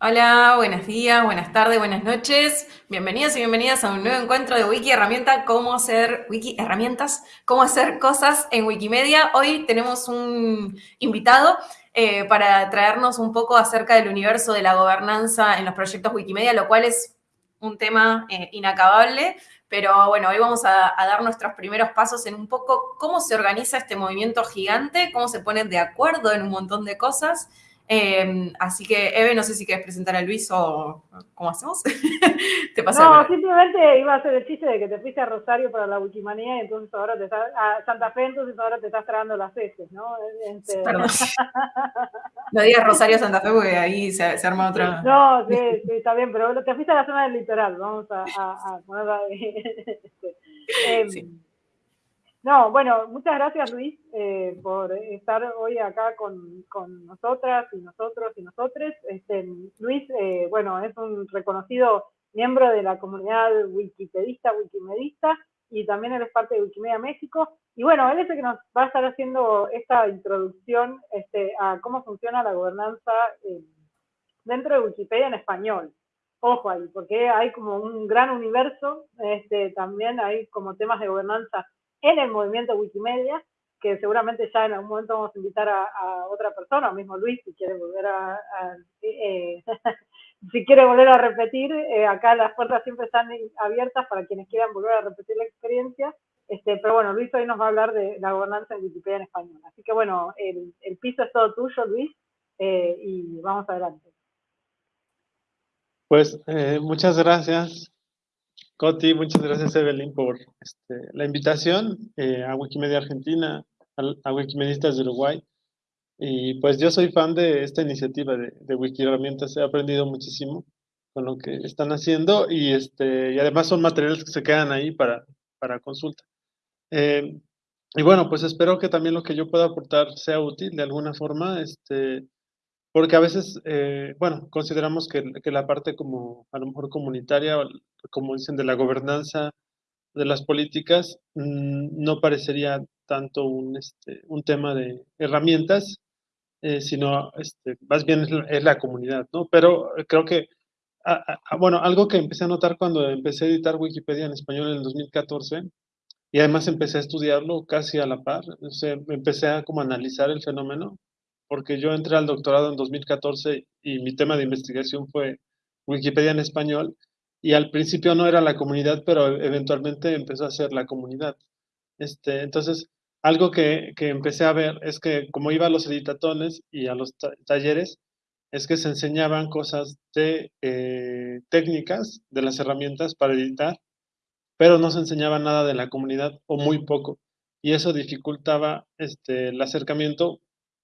Hola, buenos días, buenas tardes, buenas noches. Bienvenidos y bienvenidas a un nuevo encuentro de Wiki Herramienta, cómo hacer Wiki Herramientas, cómo hacer cosas en Wikimedia. Hoy tenemos un invitado eh, para traernos un poco acerca del universo de la gobernanza en los proyectos Wikimedia, lo cual es un tema eh, inacabable. Pero bueno, hoy vamos a, a, dar nuestros primeros pasos en un poco cómo se organiza este movimiento gigante, cómo se ponen de acuerdo en un montón de cosas eh, así que, Eve, no sé si quieres presentar a Luis o cómo hacemos. te no, simplemente iba a hacer el chiste de que te fuiste a Rosario para la Wikimanía y entonces ahora te estás, a Santa Fe, entonces ahora te estás tragando las heces, ¿no? Este... Perdón. no digas Rosario Santa Fe porque ahí se, se arma otra. No, sí, sí, está bien, pero te fuiste a la zona del litoral, vamos a, a, a ponerla. Este, eh, sí. No, bueno, muchas gracias Luis eh, por estar hoy acá con, con, nosotras y nosotros y nosotres. Este, Luis, eh, bueno, es un reconocido miembro de la comunidad wikipedista, wikimedista, y también él es parte de Wikimedia México. Y bueno, él es el que nos va a estar haciendo esta introducción este, a cómo funciona la gobernanza eh, dentro de Wikipedia en español. Ojo ahí, porque hay como un gran universo, este, también hay como temas de gobernanza en el movimiento Wikimedia, que seguramente ya en algún momento vamos a invitar a, a otra persona, o mismo Luis, si quiere volver a, a eh, si quiere volver a repetir, eh, acá las puertas siempre están abiertas para quienes quieran volver a repetir la experiencia. Este, pero bueno, Luis hoy nos va a hablar de la gobernanza en Wikipedia en español. Así que bueno, el, el piso es todo tuyo, Luis, eh, y vamos adelante. Pues eh, muchas gracias. Coti, muchas gracias Evelyn por este, la invitación eh, a Wikimedia Argentina, a, a, Wikimedistas de Uruguay. Y pues yo soy fan de esta iniciativa de, de Wiki Herramientas, he aprendido muchísimo con lo que están haciendo y, este, y además son materiales que se quedan ahí para, para consulta. Eh, y bueno, pues espero que también lo que yo pueda aportar sea útil de alguna forma, este, porque a veces, eh, bueno, consideramos que, que, la parte como a lo mejor comunitaria, como dicen, de la gobernanza de las políticas, mmm, no parecería tanto un, este, un tema de herramientas, eh, sino este, más bien es la, comunidad, ¿no? Pero creo que, a, a, bueno, algo que empecé a notar cuando empecé a editar Wikipedia en español en el 2014, y además empecé a estudiarlo casi a la par, o empecé a como analizar el fenómeno, porque yo entré al doctorado en 2014 y mi tema de investigación fue Wikipedia en español, y al principio no era la comunidad, pero eventualmente empezó a ser la comunidad. Este, entonces, algo que, que empecé a ver es que como iba a los editatones y a los ta talleres, es que se enseñaban cosas de eh, técnicas, de las herramientas para editar, pero no se enseñaba nada de la comunidad o muy poco. Y eso dificultaba este, el acercamiento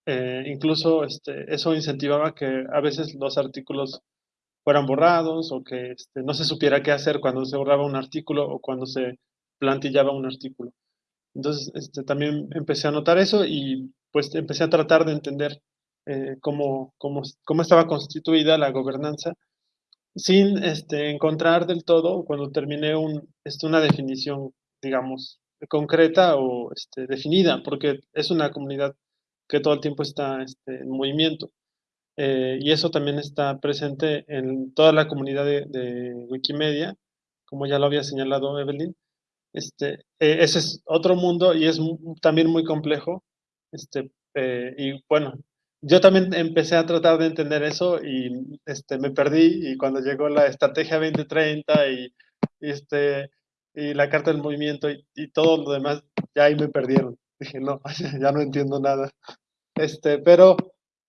eh, incluso este, eso incentivaba que a veces los artículos fueran borrados o que este, no se supiera qué hacer cuando se borraba un artículo o cuando se plantillaba un artículo. Entonces, este, también empecé a notar eso y pues empecé a tratar de entender eh, cómo, cómo, cómo, estaba constituida la gobernanza sin este, encontrar del todo, cuando terminé un, este, una definición, digamos, concreta o este, definida, porque es una comunidad que todo el tiempo está este, en movimiento. Eh, y eso también está presente en toda la comunidad de, Wikimedia, como ya lo había señalado Evelyn. Este, eh, ese es otro mundo y es también muy complejo. Este, eh, y bueno, yo también empecé a tratar de entender eso y este, me perdí y cuando llegó la estrategia 2030 y, y este, y la carta del movimiento y, y todo lo demás, ya ahí me perdieron. Dije, no, ya no entiendo nada. Este, pero,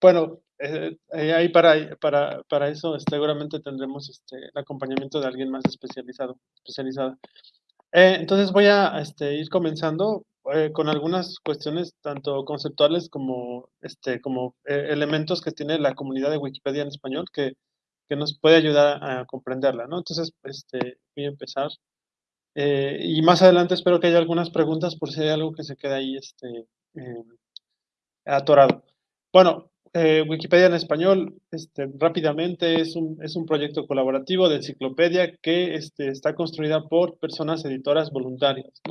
bueno, eh, eh, ahí para, para, para eso seguramente tendremos este, el acompañamiento de alguien más especializado, especializada. Eh, entonces voy a este, ir comenzando eh, con algunas cuestiones tanto conceptuales como, este, como eh, elementos que tiene la comunidad de Wikipedia en español que, que nos puede ayudar a comprenderla, ¿no? Entonces, este, voy a empezar. Eh, y más adelante espero que haya algunas preguntas por si hay algo que se queda ahí este, eh, atorado. Bueno, eh, Wikipedia en español, este, rápidamente, es un, proyecto colaborativo de enciclopedia que este, está construida por personas editoras voluntarias.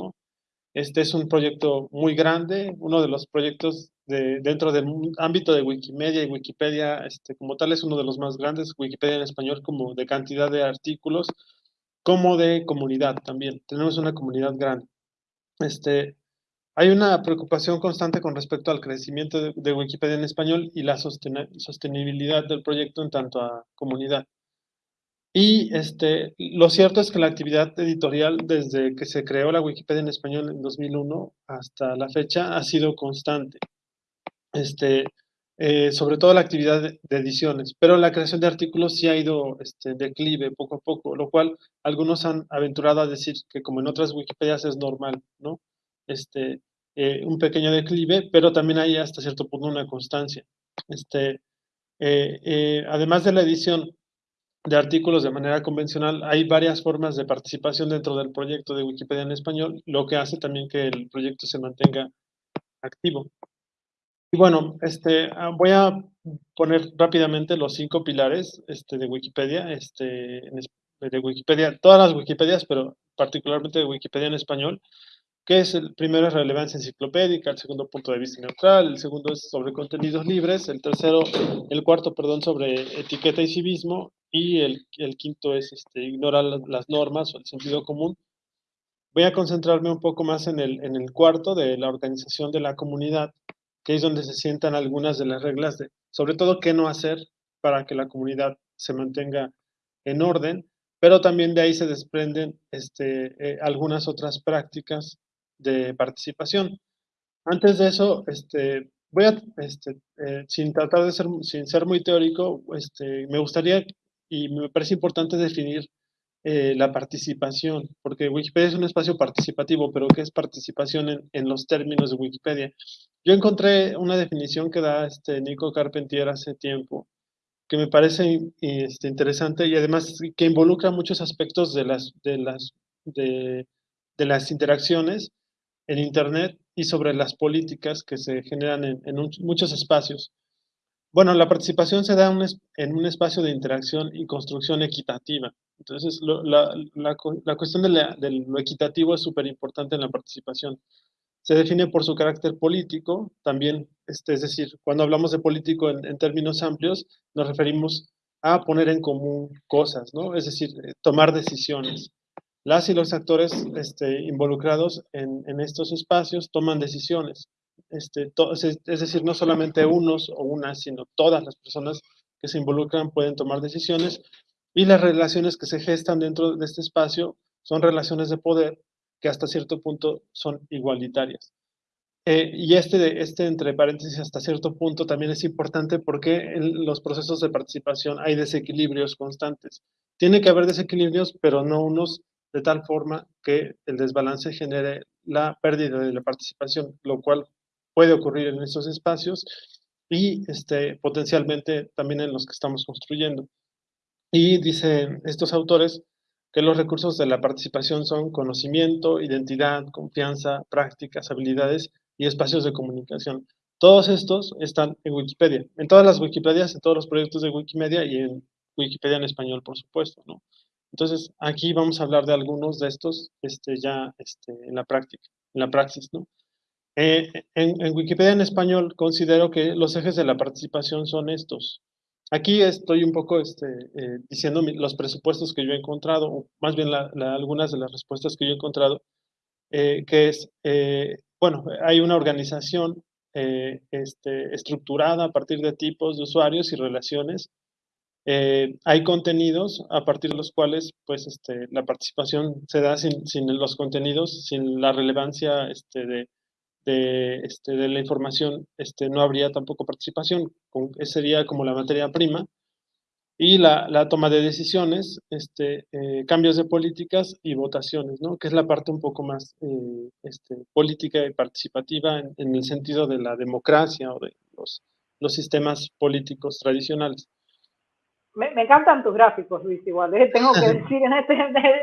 Este es un proyecto muy grande, uno de los proyectos de, dentro del ámbito de Wikimedia y Wikipedia este, como tal es uno de los más grandes, Wikipedia en español como de cantidad de artículos, como de comunidad también. Tenemos una comunidad grande. Este, hay una preocupación constante con respecto al crecimiento de, Wikipedia en español y la sostenibilidad del proyecto en tanto a comunidad. Y este, lo cierto es que la actividad editorial desde que se creó la Wikipedia en español en 2001 hasta la fecha ha sido constante. Este, eh, sobre todo la actividad de, ediciones, pero la creación de artículos sí ha ido este, declive poco a poco, lo cual algunos han aventurado a decir que como en otras Wikipedias es normal, ¿no? Este, eh, un pequeño declive, pero también hay hasta cierto punto una constancia. Este, eh, además de la edición de artículos de manera convencional, hay varias formas de participación dentro del proyecto de Wikipedia en español, lo que hace también que el proyecto se mantenga activo. Y bueno, este, ah, voy a poner rápidamente los cinco pilares este, de Wikipedia, este, de Wikipedia, todas las Wikipedias, pero particularmente de Wikipedia en español, que es el primero es relevancia enciclopédica, el segundo punto de vista neutral, el segundo es sobre contenidos libres, el tercero, el cuarto, perdón, sobre etiqueta y civismo, y el, quinto es este, ignorar las normas o el sentido común. Voy a concentrarme un poco más en el, en el cuarto de la organización de la comunidad, que es donde se sientan algunas de las reglas de, sobre todo, qué no hacer para que la comunidad se mantenga en orden, pero también de ahí se desprenden este, eh, algunas otras prácticas de participación. Antes de eso, este, voy a, este, eh, sin tratar de ser, sin ser muy teórico, este, me gustaría y me parece importante definir eh, la participación, porque Wikipedia es un espacio participativo, pero ¿qué es participación en, en, los términos de Wikipedia? Yo encontré una definición que da este Nico Carpentier hace tiempo, que me parece este, interesante y además que involucra muchos aspectos de las, de las, de, de las interacciones en Internet y sobre las políticas que se generan en, en muchos espacios. Bueno, la participación se da en un espacio de interacción y construcción equitativa. Entonces, la, cuestión de, lo equitativo es súper importante en la participación. Se define por su carácter político, también, este, es decir, cuando hablamos de político en, términos amplios, nos referimos a poner en común cosas, ¿no? Es decir, eh, tomar decisiones. Las y los actores este, involucrados en estos espacios toman decisiones. Este, es decir, no solamente unos o unas, sino todas las personas que se involucran pueden tomar decisiones y las relaciones que se gestan dentro de este espacio son relaciones de poder que hasta cierto punto son igualitarias. Eh, y este, este, entre paréntesis, hasta cierto punto también es importante porque en los procesos de participación hay desequilibrios constantes. Tiene que haber desequilibrios, pero no unos de tal forma que el desbalance genere la pérdida de la participación, lo cual puede ocurrir en estos espacios y este, potencialmente también en los que estamos construyendo. Y dicen estos autores que los recursos de la participación son conocimiento, identidad, confianza, prácticas, habilidades y espacios de comunicación. Todos estos están en Wikipedia, en todas las Wikipedias, en todos los proyectos de Wikimedia y en Wikipedia en español, por supuesto, ¿no? Entonces, aquí vamos a hablar de algunos de estos este, ya este, en la práctica, en la praxis, ¿no? Eh, en, Wikipedia en español considero que los ejes de la participación son estos. Aquí estoy un poco este, eh, diciendo los presupuestos que yo he encontrado, o más bien algunas de las respuestas que yo he encontrado, eh, que es, bueno, hay una organización este, estructurada a partir de tipos de usuarios y relaciones. hay contenidos a partir de los cuales pues, este, la participación se da sin, sin los contenidos, sin la relevancia este, de, de, este, de la información, este, no habría tampoco participación, con, sería como la materia prima, y la, la toma de decisiones, este, eh, cambios de políticas y votaciones, ¿no? que es la parte un poco más eh, este, política y participativa en, en, el sentido de la democracia o de los, los sistemas políticos tradicionales. Me, me, encantan tus gráficos, Luis, igual. ¿eh? Tengo que decir en este,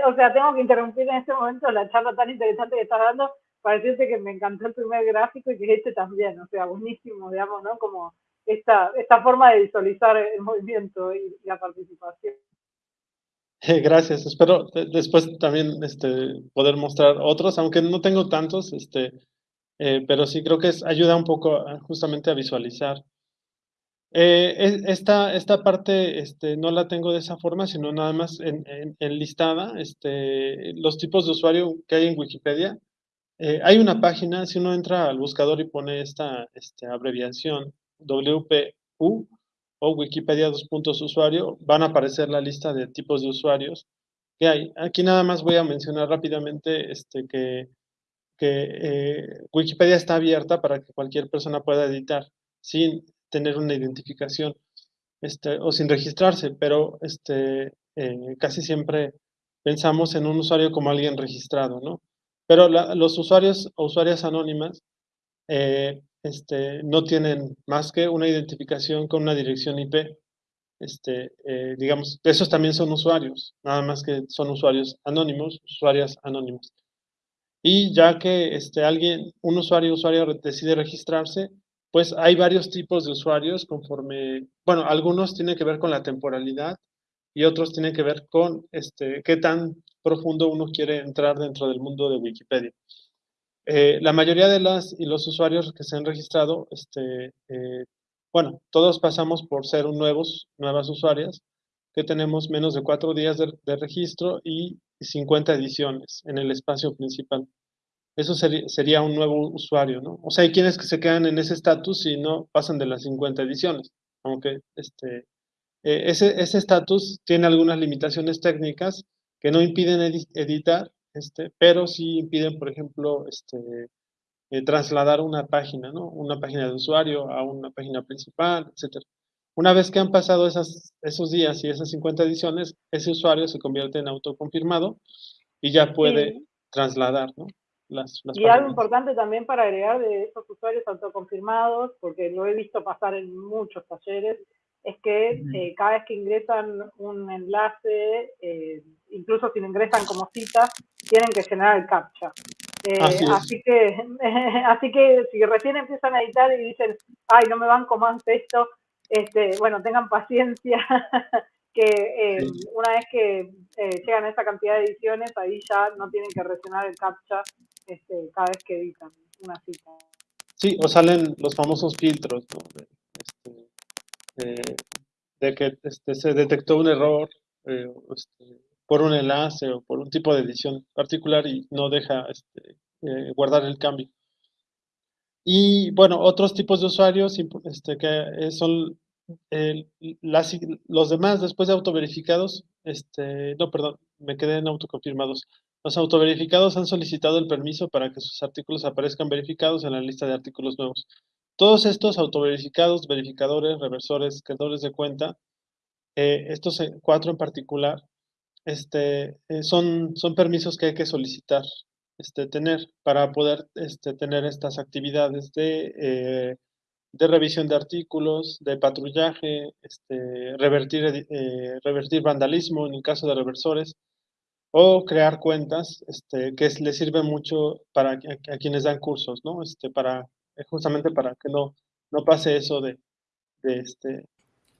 o sea, tengo que interrumpir en este momento la charla tan interesante que estás dando, para decirte que me encantó el primer gráfico y que este también, o sea, buenísimo, digamos, ¿no? Como esta, esta forma de visualizar el movimiento y, la participación. Gracias, espero después también este, poder mostrar otros, aunque no tengo tantos, este, eh, pero sí creo que es, ayuda un poco justamente a visualizar. Eh, esta, esta parte este, no la tengo de esa forma, sino nada más en, en, listada, este, los tipos de usuario que hay en Wikipedia. Eh, hay una página, si uno entra al buscador y pone esta este, abreviación WPU o Wikipedia dos puntos usuario, van a aparecer la lista de tipos de usuarios que hay. Aquí nada más voy a mencionar rápidamente este, que, que eh, Wikipedia está abierta para que cualquier persona pueda editar sin tener una identificación este, o sin registrarse, pero este, eh, casi siempre pensamos en un usuario como alguien registrado, ¿no? Pero los usuarios o usuarias anónimas eh, este, no tienen más que una identificación con una dirección IP. Este, eh, digamos, esos también son usuarios, nada más que son usuarios anónimos, usuarias anónimas. Y ya que este, alguien, un usuario o usuaria decide registrarse, pues hay varios tipos de usuarios conforme, bueno, algunos tienen que ver con la temporalidad y otros tienen que ver con este, qué tan profundo uno quiere entrar dentro del mundo de Wikipedia. Eh, la mayoría de las y los usuarios que se han registrado, este, eh, bueno, todos pasamos por ser nuevos, nuevas usuarias, que tenemos menos de cuatro días de, registro y 50 ediciones en el espacio principal eso sería, un nuevo usuario, ¿no? O sea, hay quienes que se quedan en ese estatus y no pasan de las 50 ediciones, aunque este, eh, ese estatus tiene algunas limitaciones técnicas que no impiden editar, este, pero sí impiden, por ejemplo, este, eh, trasladar una página, ¿no? Una página de usuario a una página principal, etc. Una vez que han pasado esas, esos días y esas 50 ediciones, ese usuario se convierte en autoconfirmado y ya puede trasladar, ¿no? y algo importante también para agregar de esos usuarios autoconfirmados, porque lo he visto pasar en muchos talleres, es que eh, cada vez que ingresan un enlace, eh, incluso si lo ingresan como cita, tienen que generar el captcha. Eh, así, que, así que si recién empiezan a editar y dicen, ay, no me van más esto, este, bueno, tengan paciencia, que una vez que llegan a esa cantidad de ediciones, ahí ya no tienen que rellenar el captcha este, cada vez que editan una cita. Sí, o salen los famosos filtros, de, este, que este, se detectó un error eh, este, por un enlace o por un tipo de edición particular y no deja este, eh, guardar el cambio. Y bueno, otros tipos de usuarios este, que son los demás después de autoverificados, este, no, perdón, me quedé en autoconfirmados. Los autoverificados han solicitado el permiso para que sus artículos aparezcan verificados en la lista de artículos nuevos. Todos estos autoverificados, verificadores, reversores, creadores de cuenta, eh, estos cuatro en particular, este, eh, son, son permisos que hay que solicitar, este, tener para poder este, tener estas actividades de, eh, de revisión de artículos, de patrullaje, este, revertir, revertir vandalismo en el caso de reversores, o crear cuentas este, que les sirve mucho para a, quienes dan cursos, ¿no? Este, para, eh, justamente para que no, no pase eso de, de este...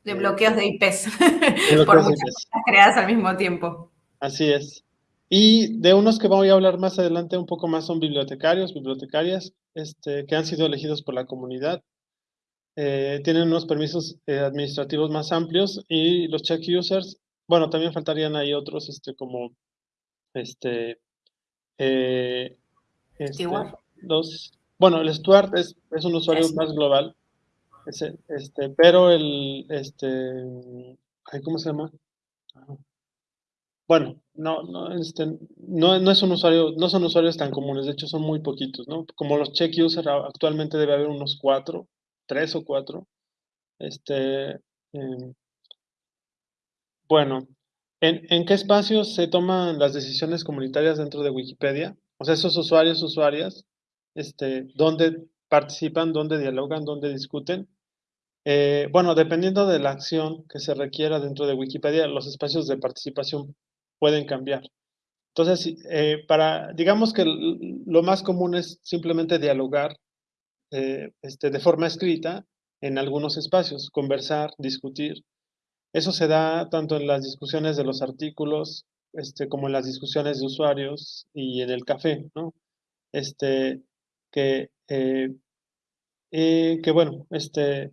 De bloqueos de IPs, por muchas cosas creadas al mismo tiempo. Así es. Y de unos que voy a hablar más adelante un poco más son bibliotecarios, bibliotecarias, este, que han sido elegidos por la comunidad. Eh, tienen unos permisos eh, administrativos más amplios y los check users, bueno, también faltarían ahí otros este, como este, eh, este bueno, el Stuart es, es un usuario más global, este, pero el, este, ¿cómo se llama? Bueno, no, no, este, no, no, es un usuario, no son usuarios tan comunes, de hecho son muy poquitos, ¿no? Como los check user actualmente debe haber unos cuatro, tres o cuatro. Este, em, bueno, ¿En, qué espacios se toman las decisiones comunitarias dentro de Wikipedia? O sea, esos usuarios, usuarias, este, ¿dónde participan, dónde dialogan, dónde discuten? Eh, bueno, dependiendo de la acción que se requiera dentro de Wikipedia, los espacios de participación pueden cambiar. Entonces, eh, para, digamos que lo más común es simplemente dialogar eh, este, de forma escrita en algunos espacios, conversar, discutir, Eso se da tanto en las discusiones de los artículos, este, como en las discusiones de usuarios y en el café, ¿no? Este, que, eh, eh, que bueno, este,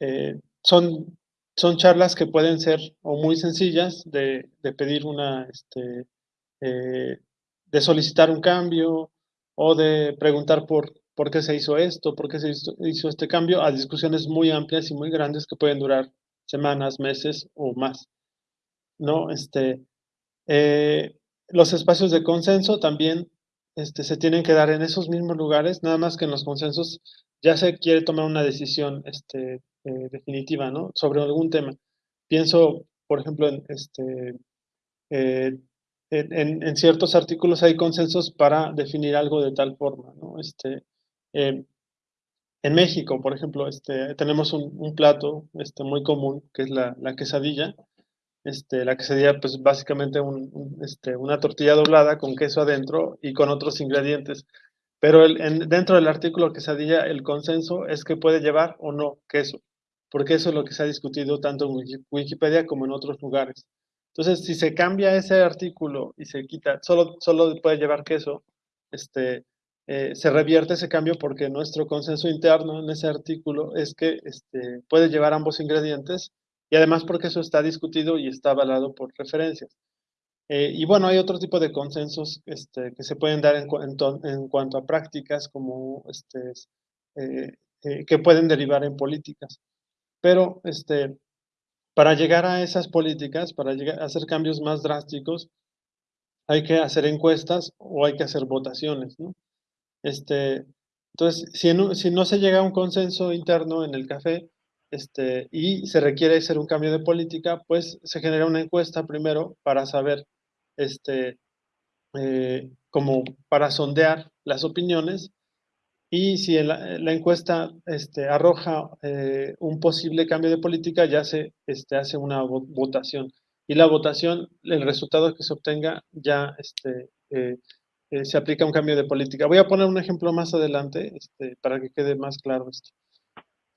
eh, son, son charlas que pueden ser o muy sencillas de, de pedir una, este, de solicitar un cambio o de preguntar por, por qué se hizo esto, por qué se hizo, este cambio, a discusiones muy amplias y muy grandes que pueden durar semanas, meses o más. ¿no? Este, eh, los espacios de consenso también este, se tienen que dar en esos mismos lugares, nada más que en los consensos ya se quiere tomar una decisión este, eh, definitiva ¿no? sobre algún tema. Pienso, por ejemplo, en, este, eh, ciertos artículos hay consensos para definir algo de tal forma. ¿no? Este, en México, por ejemplo, este, tenemos un, plato muy común que es la quesadilla, este, la quesadilla, pues básicamente este, una tortilla doblada con queso adentro y con otros ingredientes. Pero dentro del artículo quesadilla, el consenso es que puede llevar o no queso, porque eso es lo que se ha discutido tanto en Wikipedia como en otros lugares. Entonces, si se cambia ese artículo y se quita, solo, solo puede llevar queso, este, eh, se revierte ese cambio porque nuestro consenso interno en ese artículo es que este, puede llevar ambos ingredientes y además porque eso está discutido y está avalado por referencias. Eh, y bueno, hay otro tipo de consensos este, que se pueden dar en, en, cuanto a prácticas como este, eh, eh, que pueden derivar en políticas. Pero este, para llegar a esas políticas, para llegar a hacer cambios más drásticos, hay que hacer encuestas o hay que hacer votaciones. ¿no? Este, entonces, si, si no se llega a un consenso interno en el café, este, y se requiere hacer un cambio de política, pues se genera una encuesta primero para saber, este, eh, como para sondear las opiniones, y si la, encuesta este, arroja eh, un posible cambio de política, ya se este, hace una votación. Y la votación, el resultado que se obtenga, ya este, eh, se aplica un cambio de política. Voy a poner un ejemplo más adelante para que quede más claro esto.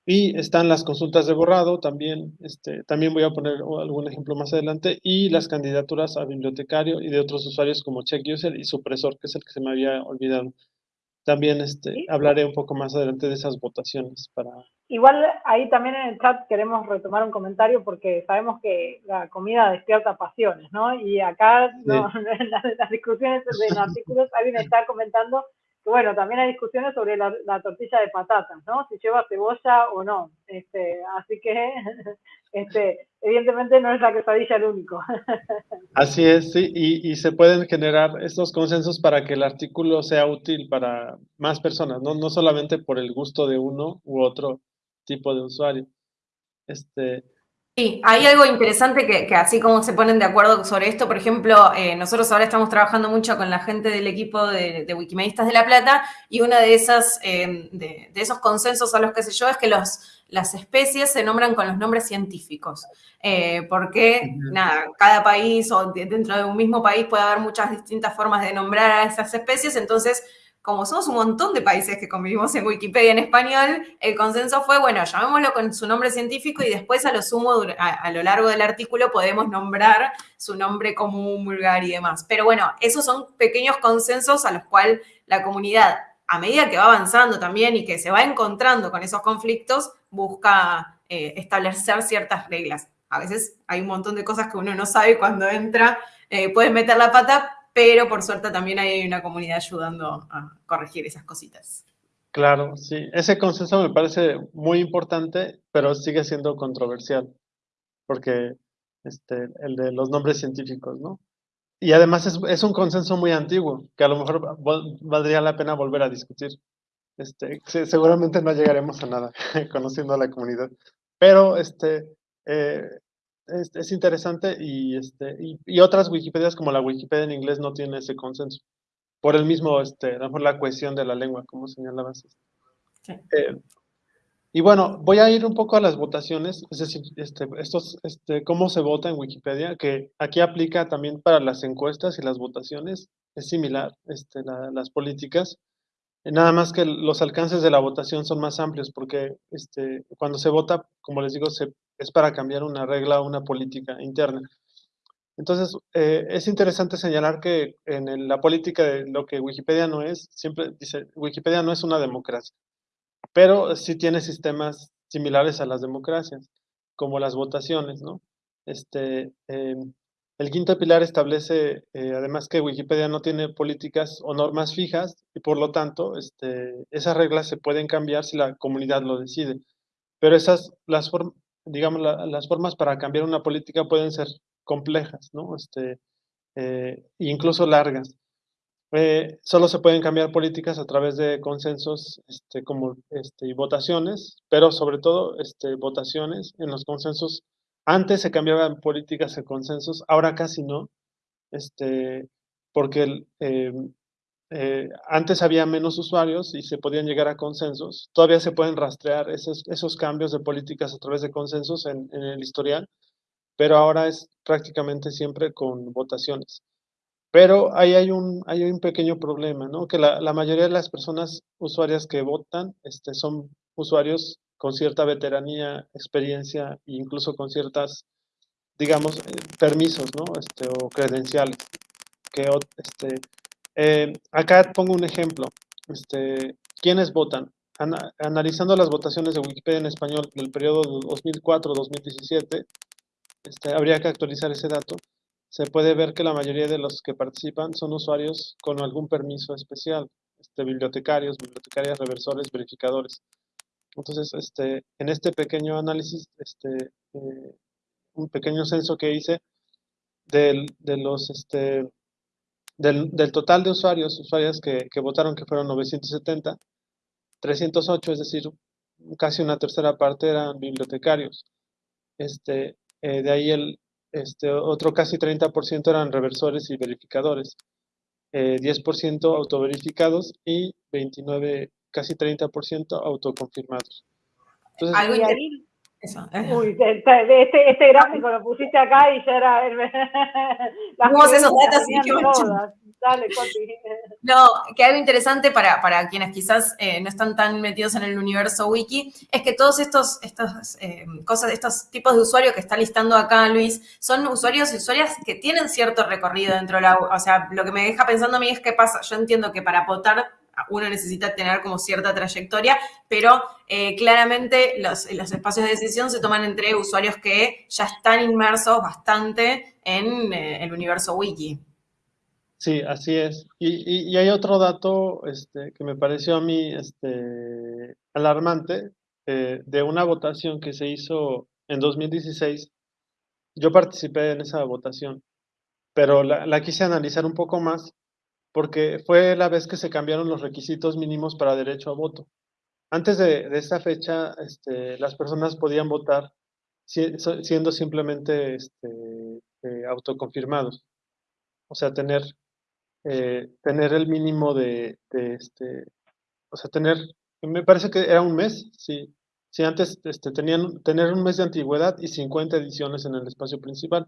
Y están las consultas de borrado, también, este, también voy a poner algún ejemplo más adelante, y las candidaturas a bibliotecario y de otros usuarios como CheckUser y Supresor, que es el que se me había olvidado. También este, hablaré un poco más adelante de esas votaciones. para Igual ahí también en el chat queremos retomar un comentario porque sabemos que la comida despierta pasiones, ¿no? Y acá no, en las, discusiones de los artículos alguien está comentando bueno, también hay discusiones sobre la, tortilla de patatas, ¿no? Si lleva cebolla o no. Este, así que, este, evidentemente no es la quesadilla el único. Así es, sí, y, y, se pueden generar estos consensos para que el artículo sea útil para más personas, ¿no? No solamente por el gusto de uno u otro tipo de usuario. Este, Sí, hay algo interesante que, así como se ponen de acuerdo sobre esto, por ejemplo, eh, nosotros ahora estamos trabajando mucho con la gente del equipo de, de Wikimedistas de La Plata y uno de, esas, eh, de, esos consensos a los que sé yo es que los, las especies se nombran con los nombres científicos, eh, porque nada, cada país o dentro de un mismo país puede haber muchas distintas formas de nombrar a esas especies, entonces como somos un montón de países que convivimos en Wikipedia en español, el consenso fue, bueno, llamémoslo con su nombre científico y después a lo sumo, a, lo largo del artículo, podemos nombrar su nombre común, vulgar y demás. Pero bueno, esos son pequeños consensos a los cuales la comunidad, a medida que va avanzando también y que se va encontrando con esos conflictos, busca eh, establecer ciertas reglas. A veces hay un montón de cosas que uno no sabe cuando entra, eh, puede meter la pata, pero por suerte también hay una comunidad ayudando a corregir esas cositas. Claro, sí. Ese consenso me parece muy importante, pero sigue siendo controversial, porque este, el de los nombres científicos, ¿no? Y además es, un consenso muy antiguo, que a lo mejor valdría la pena volver a discutir. Este, seguramente no llegaremos a nada conociendo a la comunidad, pero este, eh, es, interesante y, este, y, otras Wikipedias como la Wikipedia en inglés no tiene ese consenso. Por el mismo, este, a lo mejor la cohesión de la lengua, como señalabas. Eh, y bueno, voy a ir un poco a las votaciones, es decir, este, estos, este, cómo se vota en Wikipedia, que aquí aplica también para las encuestas y las votaciones, es similar, este, las políticas. Nada más que los alcances de la votación son más amplios porque este, cuando se vota, como les digo, se es para cambiar una regla o una política interna. Entonces, eh, es interesante señalar que en la política de lo que Wikipedia no es, siempre dice, Wikipedia no es una democracia, pero sí tiene sistemas similares a las democracias, como las votaciones, ¿no? Este, em, el quinto pilar establece, eh, además, que Wikipedia no tiene políticas o normas fijas y por lo tanto, este, esas reglas se pueden cambiar si la comunidad lo decide. Pero esas, las digamos, las formas para cambiar una política pueden ser complejas, ¿no? Este, eh, incluso largas. Eh, solo se pueden cambiar políticas a través de consensos este, como, este, y votaciones, pero sobre todo este, votaciones en los consensos. Antes se cambiaban políticas en consensos, ahora casi no, este, porque eh, antes había menos usuarios y se podían llegar a consensos. Todavía se pueden rastrear esos, esos cambios de políticas a través de consensos en, en el historial, pero ahora es prácticamente siempre con votaciones. Pero ahí hay un, hay un pequeño problema, ¿no? Que la, la mayoría de las personas usuarias que votan este, son usuarios con cierta veteranía, experiencia e incluso con ciertas, digamos, eh, permisos, ¿no? Este, o credenciales. Que, este, eh, acá pongo un ejemplo. Este, ¿Quiénes votan? analizando las votaciones de Wikipedia en español del periodo 2004-2017, este, habría que actualizar ese dato, se puede ver que la mayoría de los que participan son usuarios con algún permiso especial, este, bibliotecarios, bibliotecarias, reversores, verificadores. Entonces, este, en este pequeño análisis, este, eh, un pequeño censo que hice del, de los, este, del, del, total de usuarios, usuarias que, que votaron, que fueron 970, 308, es decir, casi una tercera parte eran bibliotecarios. Este, eh, de ahí el este, otro casi 30% eran reversores y verificadores, 10% eh, autoverificados y 29, casi 30% autoconfirmados. Entonces, eso. Uy, este, este gráfico lo pusiste acá y ya era. Las esos datos y. Dale, No, que algo interesante para, para quienes quizás eh, no están tan metidos en el universo wiki es que todos estos, estos eh, cosas, estos tipos de usuarios que está listando acá Luis, son usuarios y usuarias que tienen cierto recorrido dentro de la. O sea, lo que me deja pensando a mí es que pasa. Yo entiendo que para votar uno necesita tener como cierta trayectoria, pero eh, claramente los, espacios de decisión se toman entre usuarios que ya están inmersos bastante en eh, el universo wiki. Sí, así es. Y, hay otro dato este, que me pareció a mí este, alarmante eh, de una votación que se hizo en 2016. Yo participé en esa votación, pero la quise analizar un poco más porque fue la vez que se cambiaron los requisitos mínimos para derecho a voto. Antes de, esa fecha, este, las personas podían votar siendo simplemente este, eh, autoconfirmados. O sea, tener, eh, tener el mínimo de, este, o sea, tener, me parece que era un mes, sí. Si antes este, tenían, tener un mes de antigüedad y 50 ediciones en el espacio principal.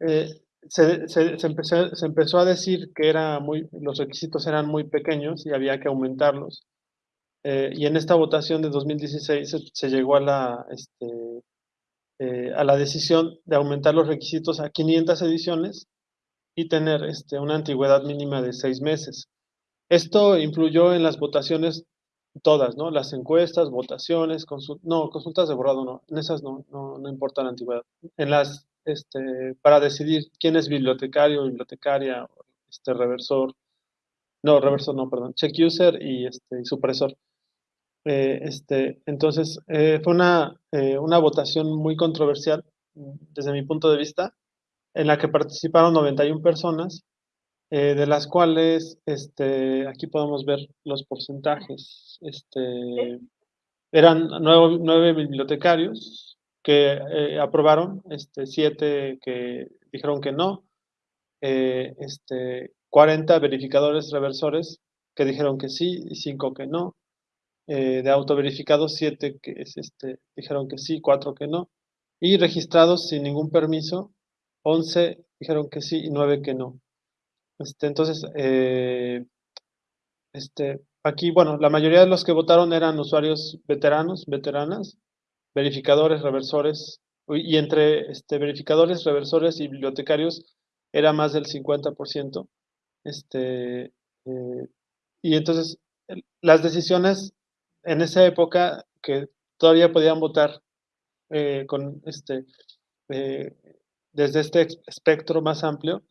Eh, se, se, empezó, se, empezó, a decir que era muy, los requisitos eran muy pequeños y había que aumentarlos. Eh, y en esta votación de 2016 se, llegó a la, este, eh, a la decisión de aumentar los requisitos a 500 ediciones y tener este, una antigüedad mínima de seis meses. Esto influyó en las votaciones todas, ¿no? Las encuestas, votaciones, no, consultas de borrado no, en esas no, no, no importa la antigüedad. En las este, para decidir quién es bibliotecario, bibliotecaria, este, reversor, no, reversor no, perdón, check user y, este, supresor. Eh, este, entonces, eh, fue una, eh, una votación muy controversial desde mi punto de vista, en la que participaron 91 personas, de las cuales, este, aquí podemos ver los porcentajes, este, eran nueve, nueve bibliotecarios, que eh, aprobaron, este, siete que dijeron que no, eh, este, 40 verificadores reversores que dijeron que sí y cinco que no, eh, de autoverificados siete que es, este, dijeron que sí, cuatro que no, y registrados sin ningún permiso, 11 dijeron que sí y nueve que no. Este, entonces, este, aquí, bueno, la mayoría de los que votaron eran usuarios veteranos, veteranas, verificadores, reversores, y entre este, verificadores, reversores y bibliotecarios era más del 50%. Este, eh, y entonces las decisiones en esa época que todavía podían votar eh, con este, eh, desde este espectro más amplio,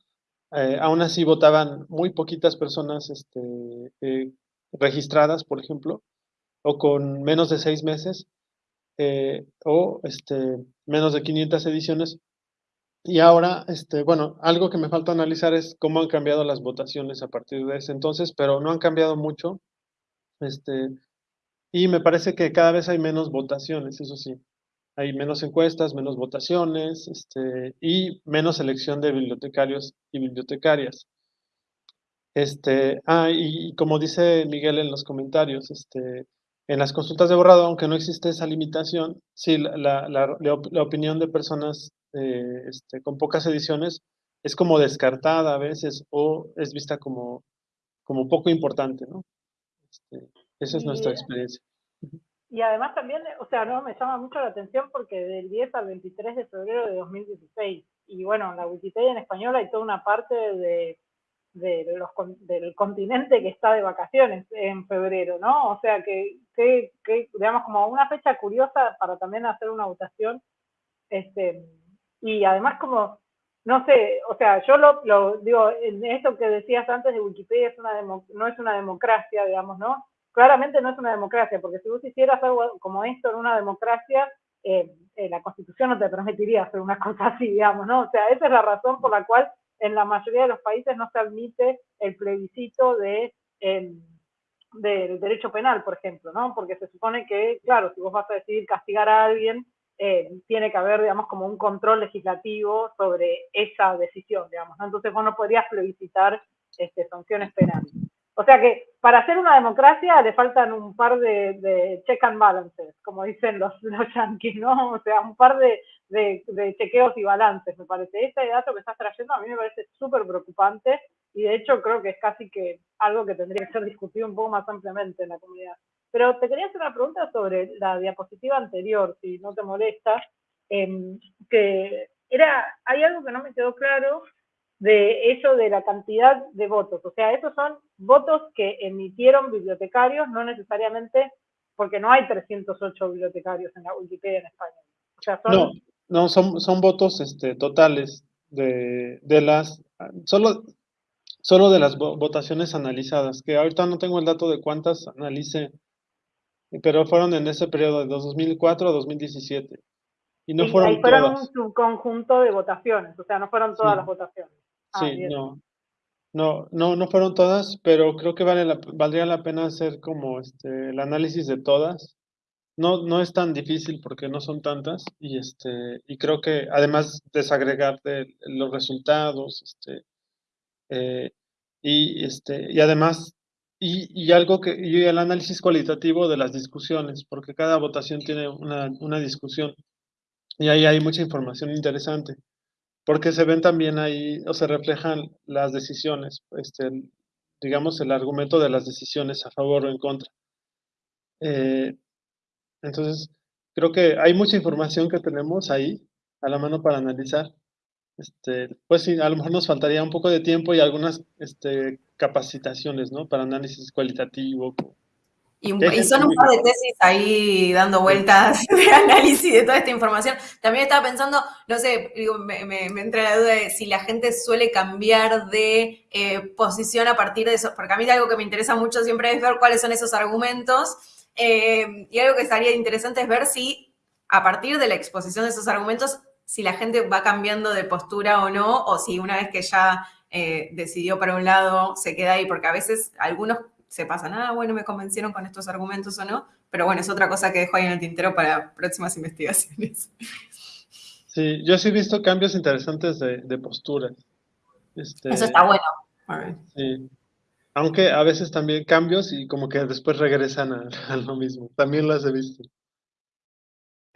aún así votaban muy poquitas personas este, registradas, por ejemplo, o con menos de seis meses, o este, menos de 500 ediciones, y ahora, este, bueno, algo que me falta analizar es cómo han cambiado las votaciones a partir de ese entonces, pero no han cambiado mucho. Este, y me parece que cada vez hay menos votaciones, eso sí. Hay menos encuestas, menos votaciones, este, y menos elección de bibliotecarios y bibliotecarias. Este, ah, y, como dice Miguel en los comentarios, este, en las consultas de borrado, aunque no existe esa limitación, sí, la, la opinión de personas eh, este, con pocas ediciones es como descartada a veces o es vista como, como poco importante, ¿no? Este, esa es nuestra experiencia. Y además también, o sea, no me llama mucho la atención porque del 10 al 23 de febrero de 2016, y bueno, en la Wikipedia en español hay toda una parte de, de los, del continente que está de vacaciones en febrero, ¿no? O sea, que, que, que, digamos, como una fecha curiosa para también hacer una votación, este, y además como, no sé, o sea, yo lo, lo digo, en esto que decías antes de Wikipedia es una no es una democracia, digamos, ¿no? Claramente no es una democracia, porque si vos hicieras algo como esto en una democracia, eh, eh, la Constitución no te permitiría hacer una cosa así, digamos, ¿no? O sea, esa es la razón por la cual en la mayoría de los países no se admite el plebiscito de, em, del derecho penal, por ejemplo, ¿no? Porque se supone que, claro, si vos vas a decidir castigar a alguien, eh, tiene que haber, digamos, como un control legislativo sobre esa decisión, digamos, Entonces vos no podrías plebiscitar este, sanciones penales. O sea que para hacer una democracia le faltan un par de, check and balances, como dicen los, los yanquis, ¿no? O sea, un par de, de, chequeos y balances, me parece. Este dato que estás trayendo a mí me parece súper preocupante y de hecho creo que es casi que algo que tendría que ser discutido un poco más ampliamente en la comunidad. Pero te quería hacer una pregunta sobre la diapositiva anterior, si no te molesta, em, que era, hay algo que no me quedó claro de eso de la cantidad de votos. O sea, esos son votos que emitieron bibliotecarios, no necesariamente porque no hay 308 bibliotecarios en la Wikipedia en España. O sea, son... No, no, son, son votos este, totales de, de las... Solo, solo de las votaciones analizadas, que ahorita no tengo el dato de cuántas analice pero fueron en ese periodo de 2004 a 2017. Y no fueron ahí fueron un subconjunto de votaciones, o sea, no fueron todas las votaciones. Ah, sí, no. No, no, no fueron todas, pero creo que vale la, valdría la pena hacer como este, el análisis de todas. No, no es tan difícil porque no son tantas y, este, y creo que además desagregar de los resultados este, eh, y, este, y además y, algo que, y el análisis cualitativo de las discusiones, porque cada votación tiene una, una discusión y ahí hay mucha información interesante, porque se ven también ahí, o se reflejan las decisiones, este, digamos, el argumento de las decisiones a favor o en contra. Eh, entonces, creo que hay mucha información que tenemos ahí a la mano para analizar. Este, pues sí, a lo mejor nos faltaría un poco de tiempo y algunas este, capacitaciones, ¿no? Para análisis cualitativo. Y, son un par de tesis ahí dando vueltas de análisis de toda esta información. También estaba pensando, no sé, me, me, entra la duda de si la gente suele cambiar de eh, posición a partir de eso, porque a mí algo que me interesa mucho siempre es ver cuáles son esos argumentos. Eh, y algo que estaría interesante es ver si a partir de la exposición de esos argumentos si la gente va cambiando de postura o no, o si una vez que ya eh, decidió para un lado, se queda ahí, porque a veces algunos se pasan, ah, bueno, me convencieron con estos argumentos o no, pero bueno, es otra cosa que dejo ahí en el tintero para próximas investigaciones. Sí, yo sí he visto cambios interesantes de, postura. Este, Eso está bueno. Sí. Aunque a veces también cambios y como que después regresan a, a lo mismo. También las he visto.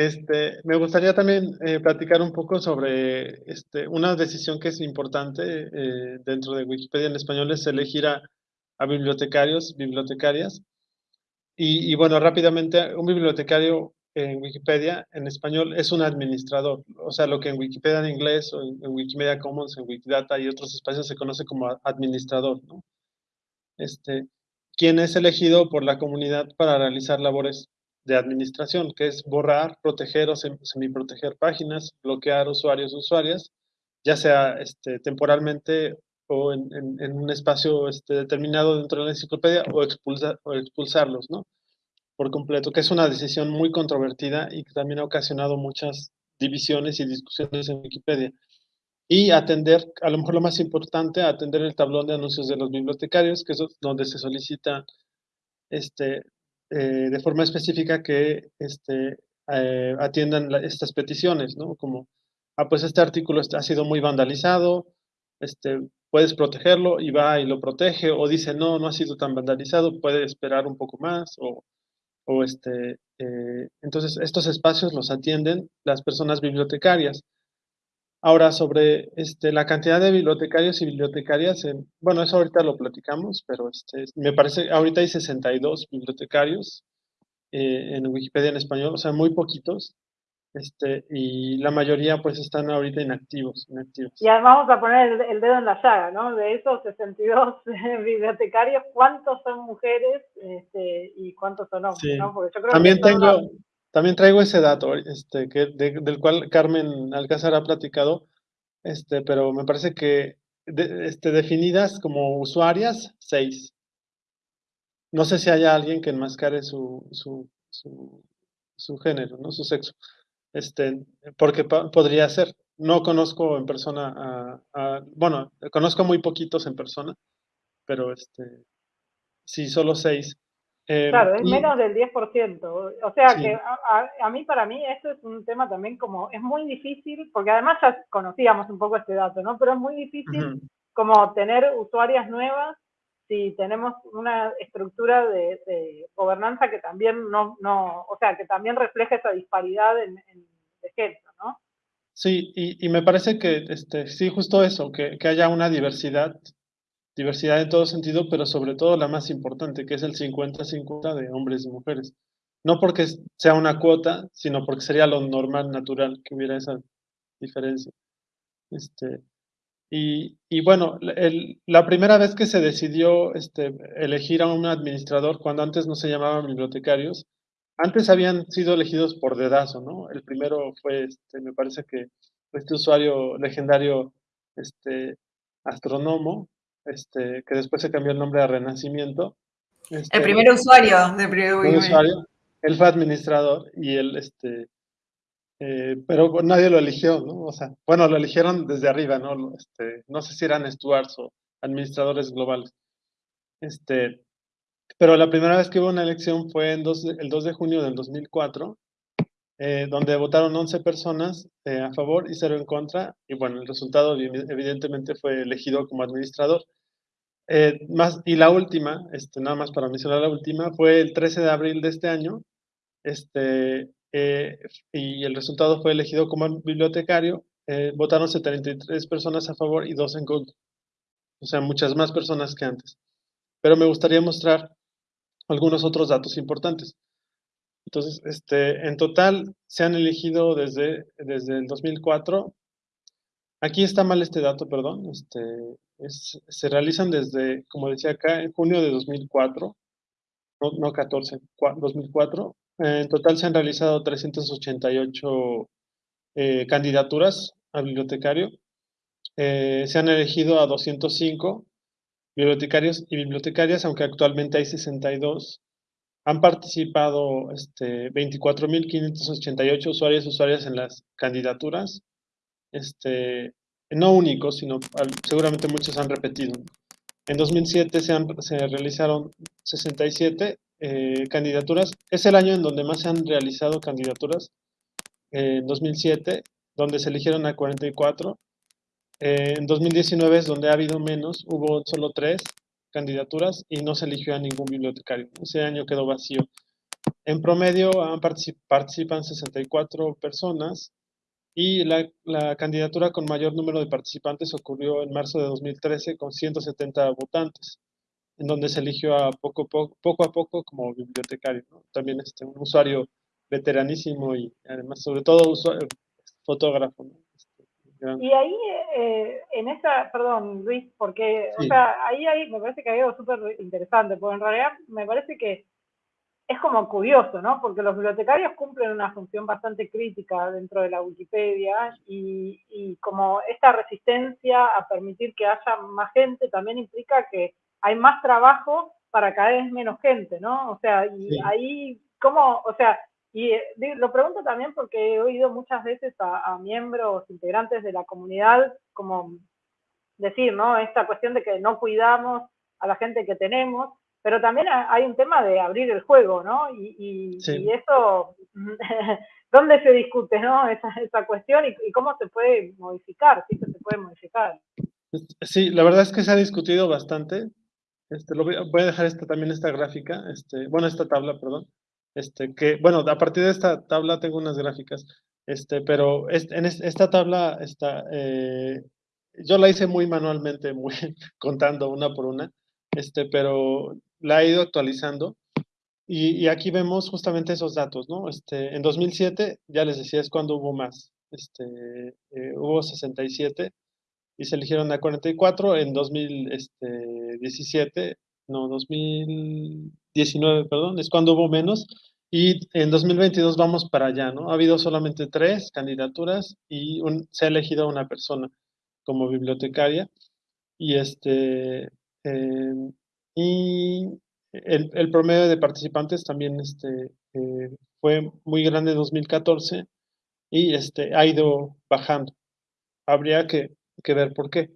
Este, me gustaría también eh, platicar un poco sobre este, una decisión que es importante eh, dentro de Wikipedia en español, es elegir a, bibliotecarios, bibliotecarias. Y, bueno, rápidamente, un bibliotecario en Wikipedia, en español, es un administrador. O sea, lo que en Wikipedia en inglés o en, Wikimedia Commons, en Wikidata y otros espacios se conoce como administrador, ¿no? Este, quien es elegido por la comunidad para realizar labores de administración, que es borrar, proteger o semiproteger páginas, bloquear usuarios o usuarias, ya sea este, temporalmente o en, un espacio este, determinado dentro de la enciclopedia o, expulsar, o expulsarlos, ¿no? Por completo, que es una decisión muy controvertida y que también ha ocasionado muchas divisiones y discusiones en Wikipedia. Y atender, a lo mejor lo más importante, atender el tablón de anuncios de los bibliotecarios, que es donde se solicita este, eh, de forma específica que este, eh, atiendan estas peticiones, ¿no? Como, ah, pues este artículo ha sido muy vandalizado, este, puedes protegerlo y va y lo protege, o dice, no, no ha sido tan vandalizado, puede esperar un poco más, o, o este, eh, entonces estos espacios los atienden las personas bibliotecarias. Ahora, sobre este, la cantidad de bibliotecarios y bibliotecarias, bueno, eso ahorita lo platicamos, pero este, me parece, ahorita hay 62 bibliotecarios eh, en Wikipedia en español, o sea, muy poquitos, este, y la mayoría pues están ahorita inactivos. inactivos. Y además vamos a poner el, dedo en la llaga, ¿no? De esos 62 bibliotecarios, ¿cuántos son mujeres este, y cuántos son hombres? ¿no? Porque yo creo También que tengo... También traigo ese dato, este, que, del cual Carmen Alcázar ha platicado, este, pero me parece que este, definidas como usuarias, seis. No sé si haya alguien que enmascare su, su, su, género, ¿no? su sexo. Este, porque podría ser. No conozco en persona a, bueno, conozco muy poquitos en persona, pero este, sí, solo seis. Eh, claro, es menos del 10%. O sea que a, mí, para mí, esto es un tema también como, es muy difícil, porque además ya conocíamos un poco este dato, ¿no? Pero es muy difícil como tener usuarias nuevas si tenemos una estructura de, gobernanza que también no, no, o sea, que también refleja esa disparidad en, de género, ¿no? Sí, y, y, me parece que, este, sí, justo eso, que, que haya una diversidad diversidad en todo sentido, pero sobre todo la más importante, que es el 50-50 de hombres y mujeres. No porque sea una cuota, sino porque sería lo normal, natural, que hubiera esa diferencia. Este, y, y bueno, el, la primera vez que se decidió este, elegir a un administrador, cuando antes no se llamaban bibliotecarios, antes habían sido elegidos por dedazo, ¿no? El primero fue, este, me parece que este usuario legendario, este, astrónomo, este, que después se cambió el nombre a Renacimiento. Este, el primer usuario de primer usuario, él fue administrador y él, este, eh, pero nadie lo eligió, ¿no? O sea, bueno, lo eligieron desde arriba, ¿no? Este, no sé si eran stewards o administradores globales. Este, pero la primera vez que hubo una elección fue en el 2 de junio del 2004, eh, donde votaron 11 personas eh, a favor y 0 en contra, y bueno, el resultado evidentemente fue elegido como administrador. Eh, más, y la última, este, nada más para mencionar la última, fue el 13 de abril de este año, este, y el resultado fue elegido como bibliotecario, votaron 73 personas a favor y 2 en contra, o sea, muchas más personas que antes. Pero me gustaría mostrar algunos otros datos importantes. Entonces, este, en total se han elegido desde, desde el 2004. Aquí está mal este dato, perdón. Este, se realizan desde, como decía acá, en junio de 2004, no, no 14, 2004. En total se han realizado 388 eh, candidaturas a bibliotecario. Eh, se han elegido a 205 bibliotecarios y bibliotecarias, aunque actualmente hay 62 han participado este, 24.588 usuarios y usuarias en las candidaturas, este, no únicos, sino seguramente muchos han repetido. En 2007 se, han, se realizaron 67 eh, candidaturas. Es el año en donde más se han realizado candidaturas. Eh, en 2007, donde se eligieron a 44. Eh, en 2019 es donde ha habido menos, hubo solo tres candidaturas y no se eligió a ningún bibliotecario. Ese año quedó vacío. En promedio participan 64 personas y la, candidatura con mayor número de participantes ocurrió en marzo de 2013 con 170 votantes, en donde se eligió a poco, poco, poco a poco como bibliotecario. También este, un usuario veteranísimo y además, sobre todo, fotógrafo. Este, y ahí, eh, en esa, perdón, Luis, porque, o sea, ahí, ahí me parece que hay algo súper interesante, porque en realidad me parece que es como curioso, ¿no? Porque los bibliotecarios cumplen una función bastante crítica dentro de la Wikipedia y, como esta resistencia a permitir que haya más gente también implica que hay más trabajo para cada vez menos gente, ¿no? O sea, y ahí, ¿cómo? O sea, y eh, lo pregunto también porque he oído muchas veces a, a miembros integrantes de la comunidad como decir, ¿no? Esta cuestión de que no cuidamos a la gente que tenemos pero también hay un tema de abrir el juego, ¿no? Y, eso, ¿dónde se discute, no? Esa, esa cuestión y, cómo se puede modificar, sí que se puede modificar. Sí, la verdad es que se ha discutido bastante. Este, lo voy, a dejar esta, también esta gráfica, este, bueno, esta tabla, perdón. Este, que, bueno, a partir de esta tabla tengo unas gráficas, este, pero en esta tabla está, eh, yo la hice muy manualmente, muy contando una por una, este, pero la ha ido actualizando. Y, aquí vemos justamente esos datos, ¿no? Este, en 2007, ya les decía, es cuando hubo más. Este, eh, hubo 67 y se eligieron a 44. En 2017, no, 2019, perdón, es cuando hubo menos. Y en 2022 vamos para allá, ¿no? Ha habido solamente tres candidaturas y se ha elegido una persona como bibliotecaria. Y este, eh, y el, promedio de participantes también este, eh, fue muy grande en 2014 y este, ha ido bajando. Habría que, ver por qué.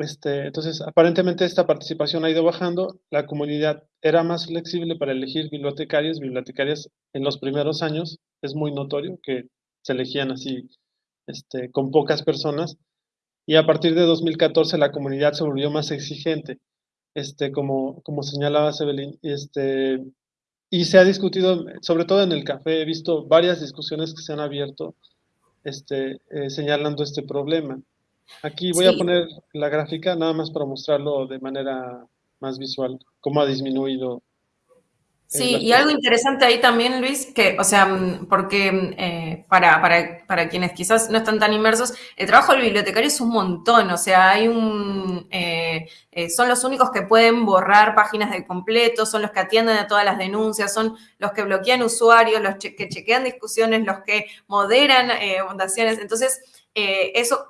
Este, entonces, aparentemente esta participación ha ido bajando. La comunidad era más flexible para elegir bibliotecarios, bibliotecarias en los primeros años. Es muy notorio que se elegían así este, con pocas personas. Y a partir de 2014 la comunidad se volvió más exigente este, como, como señalaba Sebelín, este, y se ha discutido, sobre todo en el café, he visto varias discusiones que se han abierto este, eh, señalando este problema. Aquí voy a poner la gráfica nada más para mostrarlo de manera más visual, cómo ha disminuido Sí, y algo interesante ahí también, Luis, que, o sea, mm, porque eh, para, para, para, quienes quizás no están tan inmersos, el trabajo del bibliotecario es un montón, o sea, hay un, eh, eh, son los únicos que pueden borrar páginas de completo, son los que atienden a todas las denuncias, son los que bloquean usuarios, los que chequean discusiones, los que moderan fundaciones, entonces, eso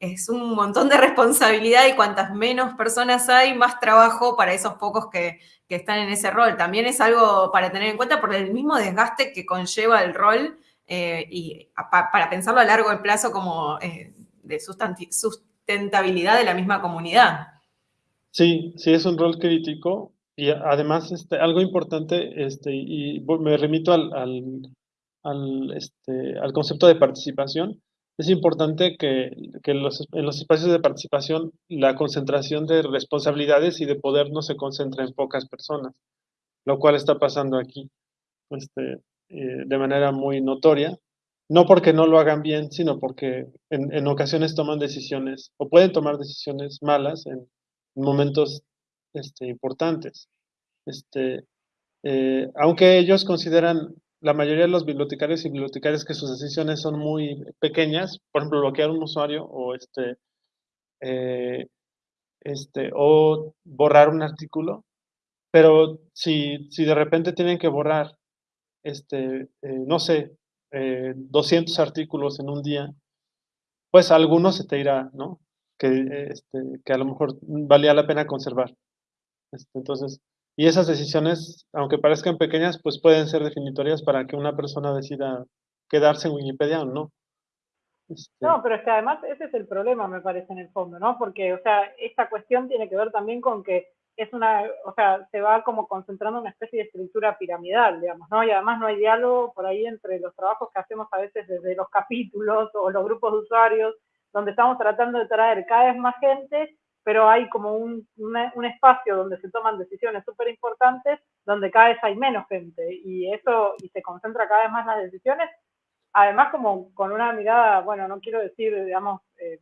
es un montón de responsabilidad y cuantas menos personas hay, más trabajo para esos pocos que, están en ese rol. También es algo para tener en cuenta por el mismo desgaste que conlleva el rol eh, y para pensarlo a largo plazo como eh, de sustentabilidad de la misma comunidad. Sí, sí, es un rol crítico y además este, algo importante, este, y me remito al, al, este, al concepto de participación, es importante que, en los espacios de participación la concentración de responsabilidades y de poder no se concentre en pocas personas, lo cual está pasando aquí este, eh, de manera muy notoria, no porque no lo hagan bien, sino porque en, ocasiones toman decisiones o pueden tomar decisiones malas en, momentos este, importantes. Este, eh, aunque ellos consideran la mayoría de los bibliotecarios y bibliotecarias que sus decisiones son muy pequeñas, por ejemplo, bloquear un usuario o este, eh, este, o borrar un artículo, pero si, si de repente tienen que borrar, este, eh, no sé, 200 eh, artículos en un día, pues algunos se te irá, ¿no? Que, este, que a lo mejor valía la pena conservar. Este, entonces, y esas decisiones, aunque parezcan pequeñas, pues pueden ser definitorias para que una persona decida quedarse en Wikipedia o no. Este no, pero es que además ese es el problema, me parece, en el fondo, ¿no? Porque, o sea, esta cuestión tiene que ver también con que es una, o sea, se va como concentrando una especie de estructura piramidal, digamos, ¿no? Y además no hay diálogo por ahí entre los trabajos que hacemos a veces desde los capítulos o los grupos de usuarios, donde estamos tratando de traer cada vez más gente pero hay como un, un espacio donde se toman decisiones súper importantes, donde cada vez hay menos gente y eso, y se concentra cada vez más las decisiones, además como con una mirada, bueno, no quiero decir, digamos, eh,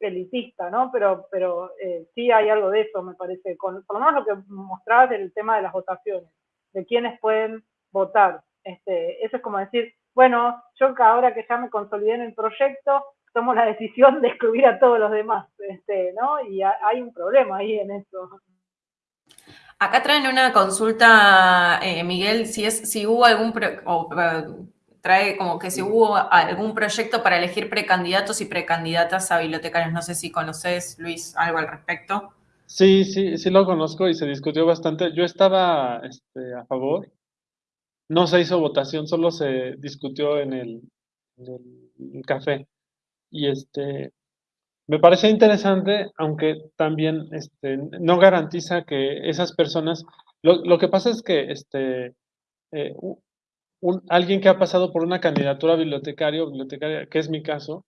elitista, ¿no? Pero, pero eh, sí hay algo de eso, me parece, con, por lo menos lo que mostrabas del tema de las votaciones, de quiénes pueden votar. Este, eso es como decir, bueno, yo ahora que ya me consolidé en el proyecto, tomo la decisión de excluir a todos los demás, este, ¿no? Y hay un problema ahí en eso. Acá traen una consulta, eh, Miguel, si es si hubo algún eh, trae como que si hubo algún proyecto para elegir precandidatos y precandidatas a bibliotecarios. No sé si conoces, Luis, algo al respecto. Sí, sí, sí lo conozco y se discutió bastante. Yo estaba este, a favor. No se hizo votación, solo se discutió en el, en el café. Y este, me parece interesante, aunque también este, no garantiza que esas personas, lo, que pasa es que este, eh, alguien que ha pasado por una candidatura bibliotecario bibliotecaria, que es mi caso,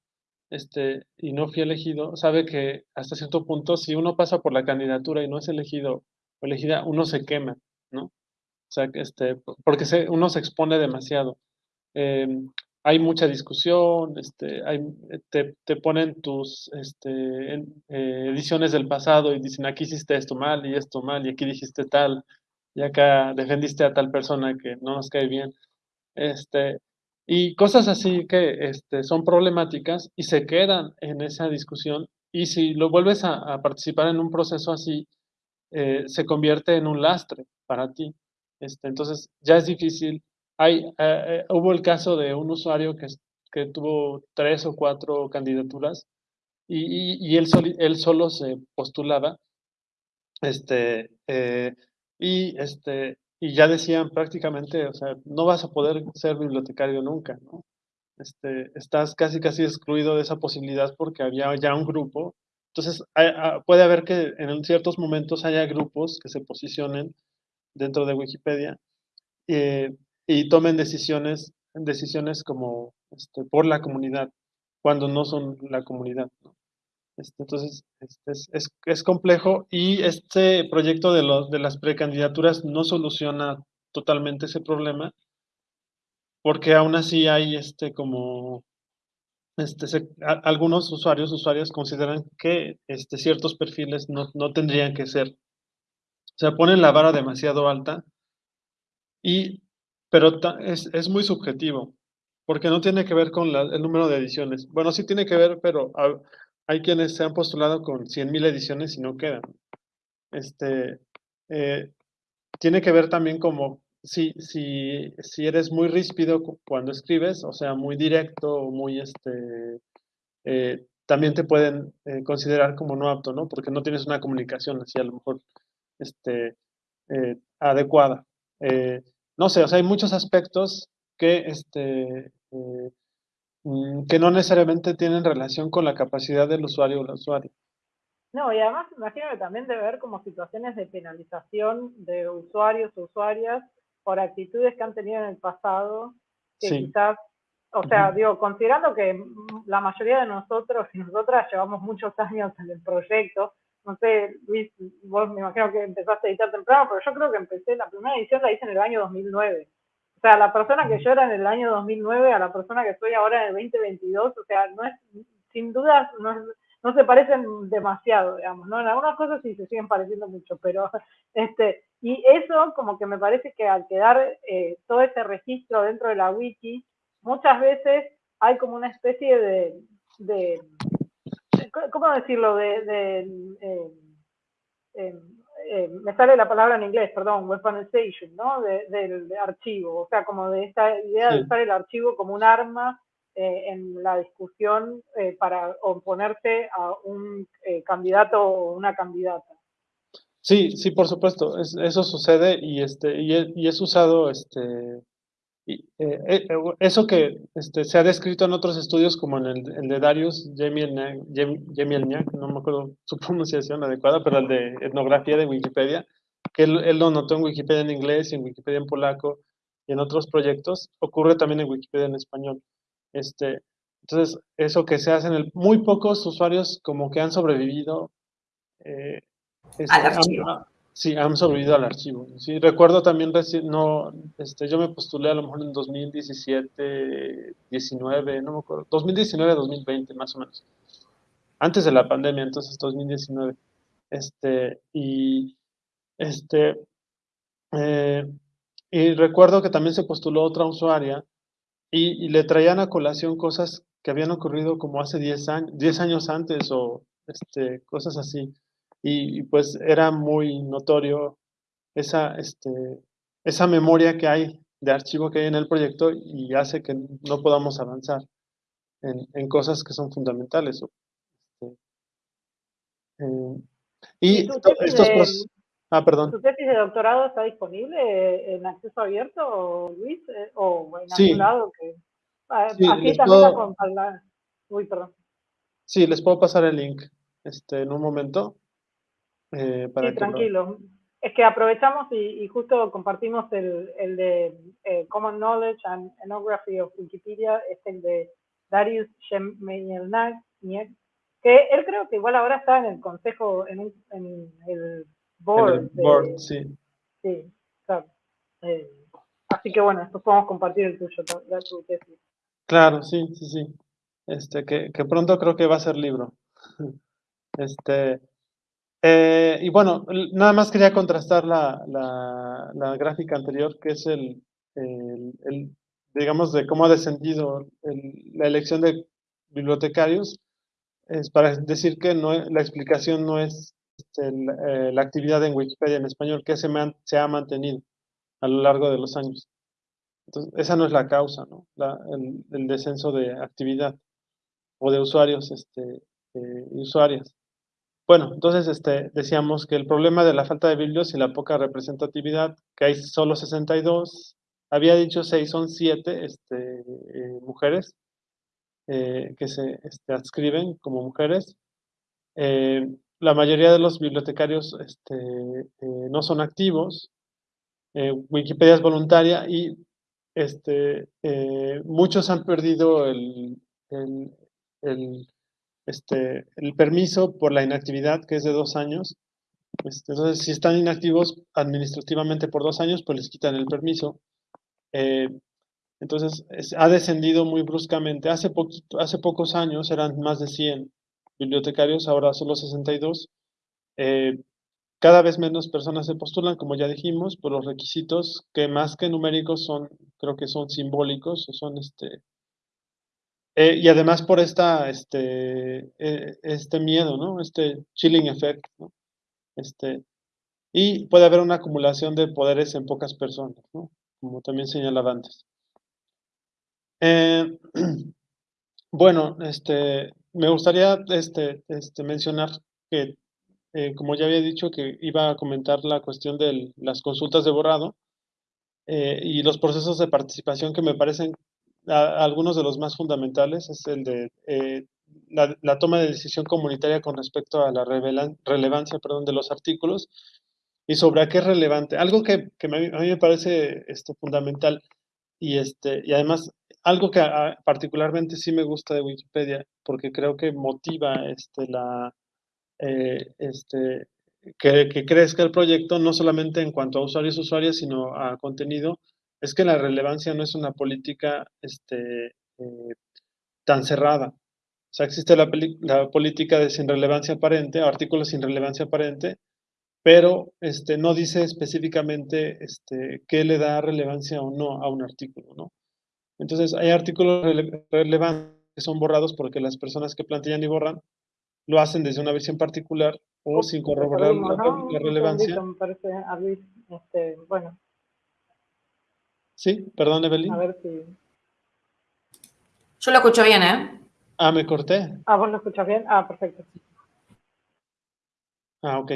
este, y no fui elegido, sabe que hasta cierto punto, si uno pasa por la candidatura y no es elegido o elegida, uno se quema, ¿no? O sea, este, porque se, uno se expone demasiado. Em, hay mucha discusión, este, hay, te, te, ponen tus este, eh, ediciones del pasado y dicen aquí hiciste esto mal y esto mal y aquí dijiste tal y acá defendiste a tal persona que no nos cae bien. Este, y cosas así que este, son problemáticas y se quedan en esa discusión y si lo vuelves a, participar en un proceso así, eh, se convierte en un lastre para ti. Este, entonces ya es difícil hay, eh, eh, hubo el caso de un usuario que, que tuvo tres o cuatro candidaturas y, y, él, él, solo se postulaba este, eh, y, este, y ya decían prácticamente, o sea, no vas a poder ser bibliotecario nunca, ¿no? Este, estás casi casi excluido de esa posibilidad porque había ya un grupo. Entonces, ah, puede haber que en ciertos momentos haya grupos que se posicionen dentro de Wikipedia eh, y tomen decisiones, decisiones como este, por la comunidad, cuando no son la comunidad. Este, entonces, este, es, es, complejo y este proyecto de, los, de las precandidaturas no soluciona totalmente ese problema, porque aún así hay este, como este, algunos usuarios, usuarias consideran que este, ciertos perfiles no, no, tendrían que ser. O sea, ponen la vara demasiado alta y pero es, es, muy subjetivo, porque no tiene que ver con el número de ediciones. Bueno, sí tiene que ver, pero hay quienes se han postulado con 100.000 ediciones y no quedan. Este, eh, tiene que ver también como si, si, si eres muy ríspido cuando escribes, o sea, muy directo, muy este, eh, también te pueden eh, considerar como no apto, ¿no? Porque no tienes una comunicación así a lo mejor este, adecuada no sé, o sea, hay muchos aspectos que, este, eh, mm, que no necesariamente tienen relación con la capacidad del usuario o la usuaria. No, y además imagino que también debe haber como situaciones de penalización de usuarios o usuarias por actitudes que han tenido en el pasado, que quizás, o sea, digo, considerando que la mayoría de nosotros y nosotras llevamos muchos años en el proyecto, no sé, Luis, vos me imagino que empezaste a editar temprano, pero yo creo que empecé, la primera edición la hice en el año 2009. O sea, la persona que yo era en el año 2009 a la persona que soy ahora en el 2022, o sea, no es, sin dudas, no, no se parecen demasiado, digamos, ¿no? En algunas cosas sí se siguen pareciendo mucho, pero, este, y eso como que me parece que al quedar eh, todo ese registro dentro de la wiki, muchas veces hay como una especie de, de ¿cómo decirlo? De, eh, eh, me sale la palabra en inglés, perdón, weaponization, ¿no? del archivo, o sea, como de esta idea de usar el archivo como un arma eh, en la discusión para oponerse a un candidato o una candidata. Sí, sí, por supuesto, eso sucede y este y es usado este y, eh, eh, eso que este, se ha descrito en otros estudios, como en el, de Darius Jemielniak, no me acuerdo su pronunciación adecuada, pero el de etnografía de Wikipedia, que él, lo notó en Wikipedia en inglés en Wikipedia en polaco y en otros proyectos, ocurre también en Wikipedia en español. Este, entonces, eso que se hace en el, muy pocos usuarios como que han sobrevivido eh, Sí, han sobrevivido al archivo. Sí, recuerdo también, no, este, yo me postulé a lo mejor en 2017, 19, no me acuerdo, 2019, 2020 más o menos. Antes de la pandemia, entonces 2019. Este, y, este, eh, y recuerdo que también se postuló otra usuaria y, le traían a colación cosas que habían ocurrido como hace 10 años, 10 años antes o este, cosas así. Y, pues era muy notorio esa, este, esa memoria que hay de archivo que hay en el proyecto y hace que no podamos avanzar en, en cosas que son fundamentales. Este, eh, y, estos, Ah, perdón. ¿Tu tesis de doctorado está disponible en acceso abierto, Luis? Eh, ¿O en algún lado? Que, ah, sí, aquí también puedo... la Uy, perdón. Sí, les puedo pasar el link este, en un momento. Eh, para sí, tranquilo. Es que aprovechamos y, justo compartimos el, el de eh, Common Knowledge and Ethnography of Wikipedia, es el de Darius Shemenielnak, que él creo que igual ahora está en el consejo, en, un, en el board. board sí. Sí, claro. Eh, así que bueno, después podemos compartir el tuyo, la tu tesis. Claro, sí, sí, sí. Este, que, que pronto creo que va a ser libro. Este, eh, y bueno, nada más quería contrastar la, la, la gráfica anterior, que es el, el, el, digamos, de cómo ha descendido la elección de bibliotecarios, es para decir que no, la explicación no es este, eh, la actividad en Wikipedia en español que se, se, ha mantenido a lo largo de los años. Entonces, esa no es la causa, ¿no? el, descenso de actividad o de usuarios este, eh, y usuarias. Bueno, entonces este, decíamos que el problema de la falta de biblios y la poca representatividad, que hay solo 62, había dicho 6, son 7 este, eh, mujeres que se este, adscriben como mujeres. La mayoría de los bibliotecarios este, eh, no son activos, eh, Wikipedia es voluntaria y este, eh, muchos han perdido el, este, el, permiso por la inactividad, que es de dos años. Este, entonces, si están inactivos administrativamente por dos años, pues les quitan el permiso. entonces, ha descendido muy bruscamente. Hace, hace pocos años eran más de 100 bibliotecarios, ahora solo 62. Eh, cada vez menos personas se postulan, como ya dijimos, por los requisitos que más que numéricos son, creo que son simbólicos, o son este... Eh, y además por esta, este, eh, este miedo, ¿no? Este chilling effect, ¿no? Este, y puede haber una acumulación de poderes en pocas personas, ¿no? Como también señalaba antes. bueno, este, me gustaría este, este, mencionar que, eh, como ya había dicho, que iba a comentar la cuestión de las consultas de borrado eh, y los procesos de participación que me parecen algunos de los más fundamentales, es el de eh, la, toma de decisión comunitaria con respecto a la relevancia perdón, de los artículos y sobre a qué es relevante. Algo que, a mí me parece este, fundamental y, este, y además algo que particularmente sí me gusta de Wikipedia, porque creo que motiva este, la, eh, este, que, que, crezca el proyecto, no solamente en cuanto a usuarios usuarias, sino a contenido, es que la relevancia no es una política este, eh, tan cerrada. O sea, existe la, la, política de sin relevancia aparente, artículos sin relevancia aparente, pero este, no dice específicamente este, qué le da relevancia o no a un artículo, ¿no? Entonces, hay artículos relevantes que son borrados porque las personas que plantean y borran lo hacen desde una visión particular o sin corroborar la, relevancia. Me parece, este, bueno. Sí, perdón, Evelyn. A ver si... Yo lo escucho bien, ¿eh? Ah, me corté. Ah, vos lo escuchas bien. Ah, perfecto. Ah, ok.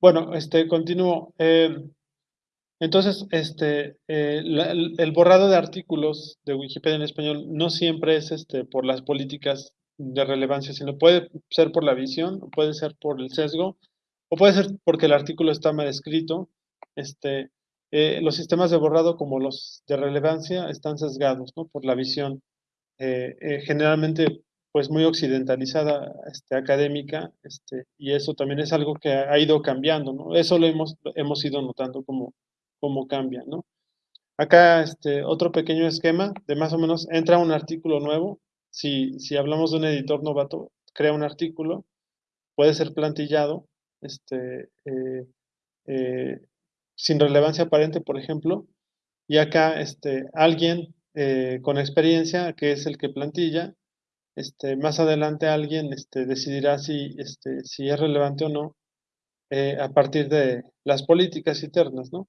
Bueno, este, continúo. Eh, entonces, este, eh, el, borrado de artículos de Wikipedia en español no siempre es este, por las políticas de relevancia, sino puede ser por la visión, puede ser por el sesgo, o puede ser porque el artículo está mal escrito. Este, eh, los sistemas de borrado como los de relevancia están sesgados ¿no? por la visión eh, generalmente pues muy occidentalizada este, académica este, y eso también es algo que ha, ido cambiando. Eso lo hemos, hemos ido notando como cómo cambia. Acá este, otro pequeño esquema de más o menos entra un artículo nuevo. Si, si hablamos de un editor novato, crea un artículo, puede ser plantillado, este, eh, eh, sin relevancia aparente, por ejemplo, y acá este, alguien eh, con experiencia, que es el que plantilla, este, más adelante alguien este, decidirá si, este, si es relevante o no eh, a partir de las políticas internas, ¿no?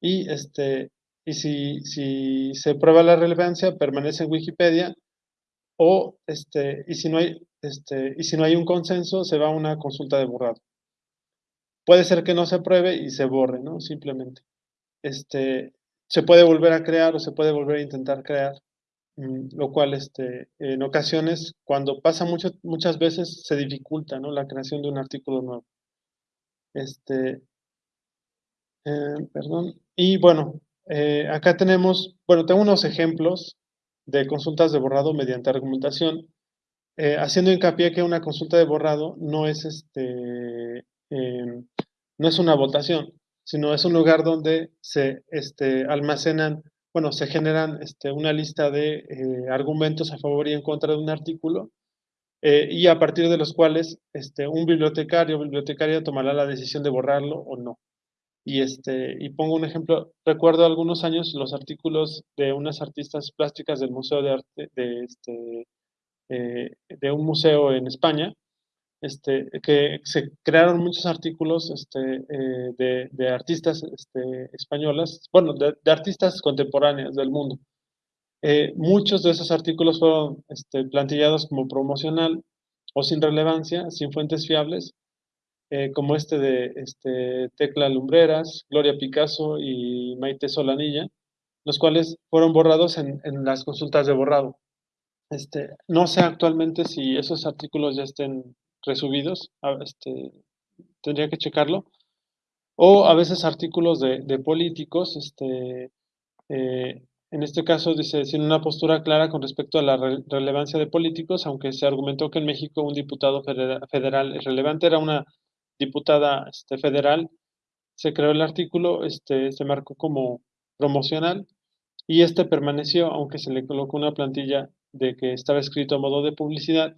Y, este, y si, si se prueba la relevancia, permanece en Wikipedia, o, este, y, si no hay, este, y si no hay un consenso, se va a una consulta de borrado. Puede ser que no se apruebe y se borre, ¿no? Simplemente. Este, se puede volver a crear o se puede volver a intentar crear, mm, lo cual este, en ocasiones, cuando pasa mucho, muchas veces, se dificulta ¿no? la creación de un artículo nuevo. Este, eh, perdón. Y bueno, eh, acá tenemos, bueno, tengo unos ejemplos de consultas de borrado mediante argumentación, eh, haciendo hincapié que una consulta de borrado no es, este, em, no es una votación, sino es un lugar donde se este, almacenan, bueno, se generan este, una lista de argumentos a favor y en contra de un artículo, y a partir de los cuales este, un bibliotecario o bibliotecaria tomará la decisión de borrarlo o no. Y, este, y pongo un ejemplo, recuerdo algunos años los artículos de unas artistas plásticas del Museo de Arte, de, este, eh, de un museo en España, este, que se crearon muchos artículos este, eh, de, de, artistas este, españolas, bueno, de, artistas contemporáneas del mundo. Eh, muchos de esos artículos fueron este, plantillados como promocional o sin relevancia, sin fuentes fiables, eh, como este de este, Tecla Lumbreras, Gloria Picasso y Maite Solanilla, los cuales fueron borrados en, las consultas de borrado. Este, no sé actualmente si esos artículos ya estén resubidos, este, tendría que checarlo, o a veces artículos de, políticos, este, eh, en este caso dice, sin una postura clara con respecto a la relevancia de políticos, aunque se argumentó que en México un diputado federal relevante era una diputada este, federal, se creó el artículo, se marcó como promocional y este permaneció, aunque se le colocó una plantilla de que estaba escrito a modo de publicidad,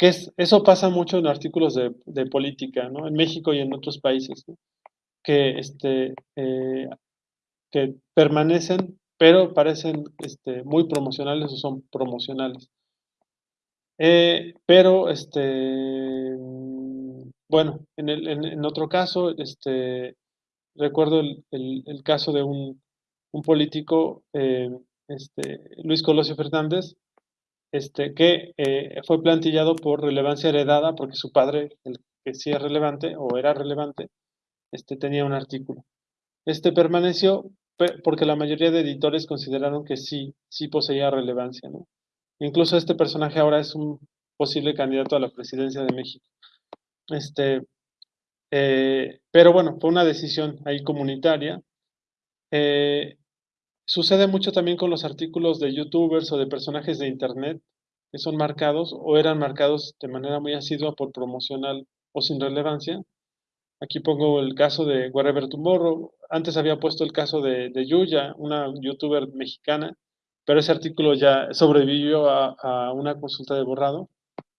que es, eso pasa mucho en artículos de, política, ¿no? En México y en otros países, que, este, eh, que permanecen, pero parecen este, muy promocionales o son promocionales. Eh, pero, este, bueno, en, el, en, otro caso, este, recuerdo el, el, caso de un, un político, eh, este, Luis Colosio Fernández, este, que eh, fue plantillado por relevancia heredada porque su padre, el que sí es relevante o era relevante, este, tenía un artículo. Este permaneció porque la mayoría de editores consideraron que sí, sí poseía relevancia. ¿no? Incluso este personaje ahora es un posible candidato a la presidencia de México. Este, eh, pero bueno, fue una decisión ahí comunitaria. Eh, sucede mucho también con los artículos de youtubers o de personajes de internet que son marcados o eran marcados de manera muy asidua por promocional o sin relevancia. Aquí pongo el caso de Wherever Tomorrow. Antes había puesto el caso de, de Yuya, una youtuber mexicana, pero ese artículo ya sobrevivió a, una consulta de borrado.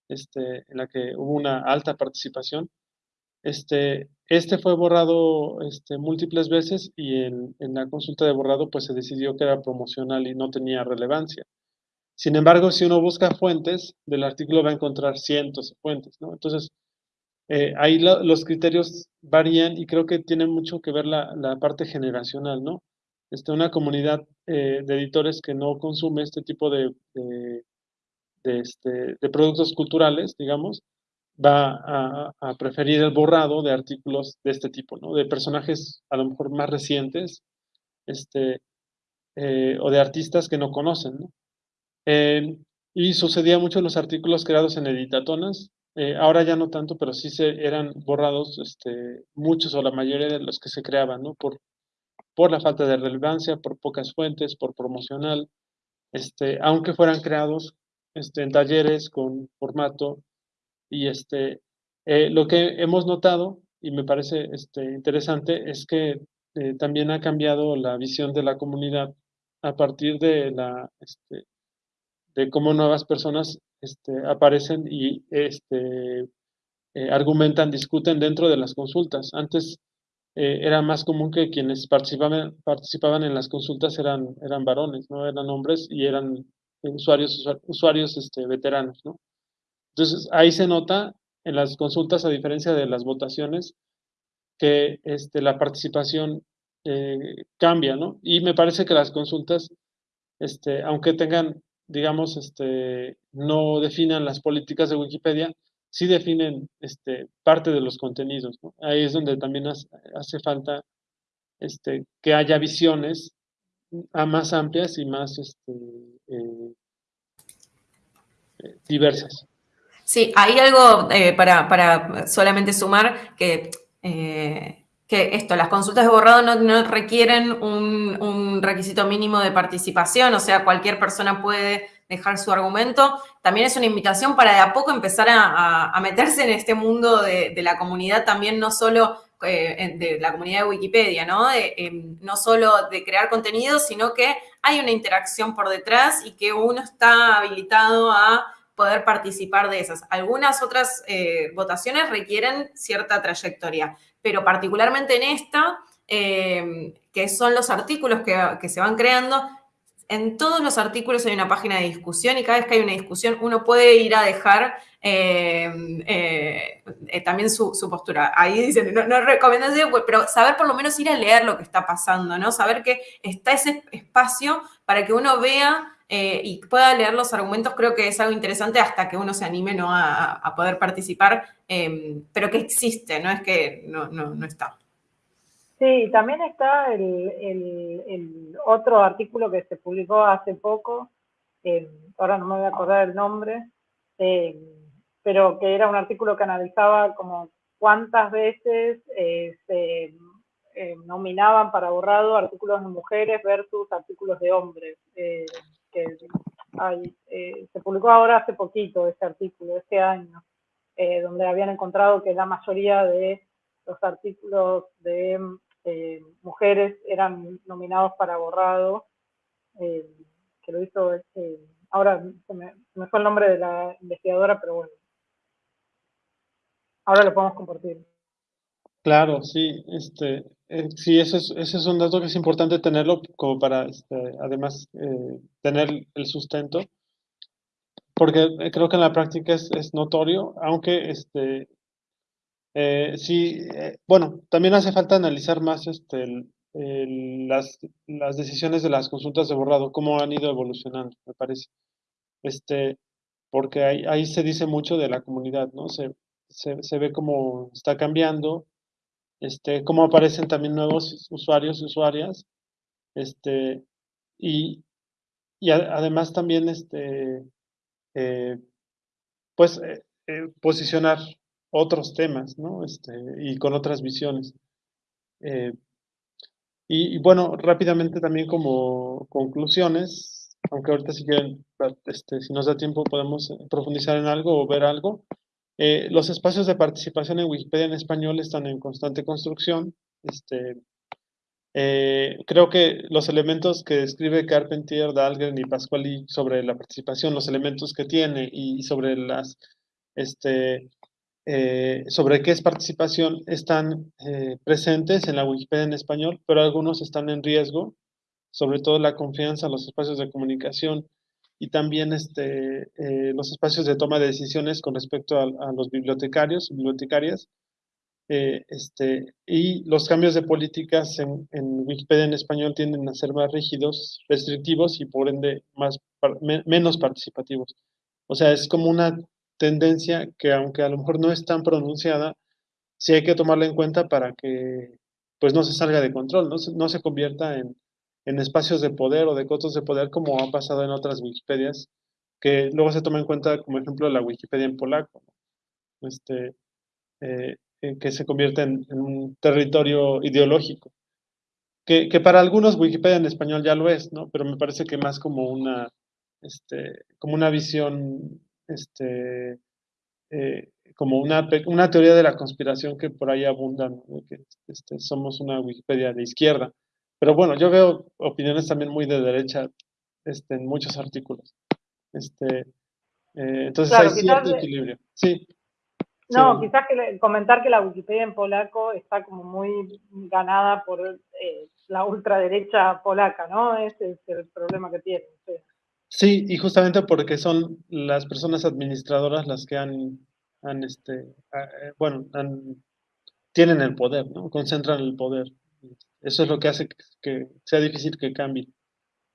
Este, en la que hubo una alta participación. Este, este fue borrado este, múltiples veces y en, la consulta de borrado pues se decidió que era promocional y no tenía relevancia. Sin embargo, si uno busca fuentes del artículo va a encontrar cientos de fuentes, ¿no? Entonces, eh, ahí los criterios varían y creo que tiene mucho que ver la, parte generacional, ¿no? Este, una comunidad eh, de editores que no consume este tipo de, de, este, de productos culturales, digamos, va a, preferir el borrado de artículos de este tipo, ¿no? De personajes a lo mejor más recientes, este, eh, o de artistas que no conocen, ¿no? Eh, y sucedía mucho en los artículos creados en editatonas, eh, ahora ya no tanto, pero sí se eran borrados este, muchos o la mayoría de los que se creaban, ¿no? Por, por la falta de relevancia, por pocas fuentes, por promocional, este, aunque fueran creados este, en talleres con formato. Y este, eh, lo que hemos notado, y me parece este, interesante, es que eh, también ha cambiado la visión de la comunidad a partir de, la, este, de cómo nuevas personas este, aparecen y este, eh, argumentan, discuten dentro de las consultas. Antes era más común que quienes participaban, participaban en las consultas eran, eran varones, ¿no? Eran hombres y eran usuarios, usuarios este, veteranos, ¿no? Entonces, ahí se nota en las consultas, a diferencia de las votaciones, que este, la participación eh, cambia, ¿no? Y me parece que las consultas, este, aunque tengan, digamos, este, no definan las políticas de Wikipedia, sí definen este, parte de los contenidos. Ahí es donde también hace, falta que haya visiones más amplias y más eh, eh, diversas. Sí, hay algo eh, para, solamente sumar que, eh, que esto, las consultas de borrado no, requieren un, requisito mínimo de participación, o sea, cualquier persona puede dejar su argumento. También es una invitación para de a poco empezar a, meterse en este mundo de, la comunidad, también no solo eh, de la comunidad de Wikipedia, ¿no? Em, no solo de crear contenido, sino que hay una interacción por detrás y que uno está habilitado a poder participar de esas. Algunas otras eh, votaciones requieren cierta trayectoria, pero particularmente en esta, eh, que son los artículos que, se van creando, en todos los artículos hay una página de discusión y cada vez que hay una discusión uno puede ir a dejar eh, también su, postura. Ahí dicen, no, no recomendación, pero saber por lo menos ir a leer lo que está pasando, ¿no? Saber que está ese espacio para que uno vea eh, y pueda leer los argumentos, creo que es algo interesante hasta que uno se anime ¿no? a, poder participar, em, pero que existe, no es que no, no, está. Sí, también está el, otro artículo que se publicó hace poco, em, ahora no me voy a acordar el nombre, em, pero que era un artículo que analizaba como cuántas veces eh, se nominaban para borrado artículos de mujeres versus artículos de hombres que eh, se publicó ahora hace poquito este artículo, este año, eh, donde habían encontrado que la mayoría de los artículos de eh, mujeres eran nominados para borrado, que lo hizo, ahora se me, fue el nombre de la investigadora, pero bueno, ahora lo podemos compartir. Claro, sí, este, eh, sí, ese es, un dato que es importante tenerlo como para, este, además, eh, tener el sustento, porque eh, creo que en la práctica es, es notorio, aunque, este, sí, bueno, también hace falta analizar más, este, las, las decisiones de las consultas de borrado, cómo han ido evolucionando, me parece, este, porque ahí, ahí se dice mucho de la comunidad, ¿no? Se, se, se ve cómo está cambiando, este, cómo aparecen también nuevos usuarios y usuarias, este, y, y además también, este, eh, pues, eh, eh, posicionar otros temas, ¿no? Este, y con otras visiones. y, bueno, rápidamente también como conclusiones, aunque ahorita si quieren, este, si nos da tiempo podemos profundizar en algo o ver algo. Eh, los espacios de participación en Wikipedia en español están en constante construcción. Este, eh, creo que los elementos que describe Carpentier, Dahlgren y Pasquali sobre la participación, los elementos que tiene y sobre las, este, eh, sobre qué es participación, están presentes en la Wikipedia en español, pero algunos están en riesgo, sobre todo la confianza, los espacios de comunicación y también este, eh, los espacios de toma de decisiones con respecto a, los bibliotecarios y bibliotecarias. Eh, este, y los cambios de políticas en, Wikipedia en español tienden a ser más rígidos, restrictivos y por ende más, menos participativos. O sea, es como una tendencia que aunque a lo mejor no es tan pronunciada, sí hay que tomarla en cuenta para que pues no se salga de control, no no se convierta en, en espacios de poder o de cotos de poder como ha pasado en otras Wikipedias, que luego se toma en cuenta como ejemplo la Wikipedia en polaco, este, eh, que se convierte en, un territorio ideológico, que, que, para algunos Wikipedia en español ya lo es, ¿no? pero me parece que más como una, este, como una visión, este, eh, como una, una teoría de la conspiración que por ahí abunda, que este, somos una Wikipedia de izquierda. Pero bueno, yo veo opiniones también muy de derecha este, en muchos artículos. Este, eh, entonces hay cierto equilibrio. Sí. No, quizás que comentar que la Wikipedia en polaco está como muy ganada por eh, la ultraderecha polaca, ¿no? Ese es el problema que tiene. Sí. y justamente porque son las personas administradoras las que han, han este, eh, bueno, tienen el poder, ¿no? Concentran el poder. Eso es lo que hace que, sea difícil que cambie.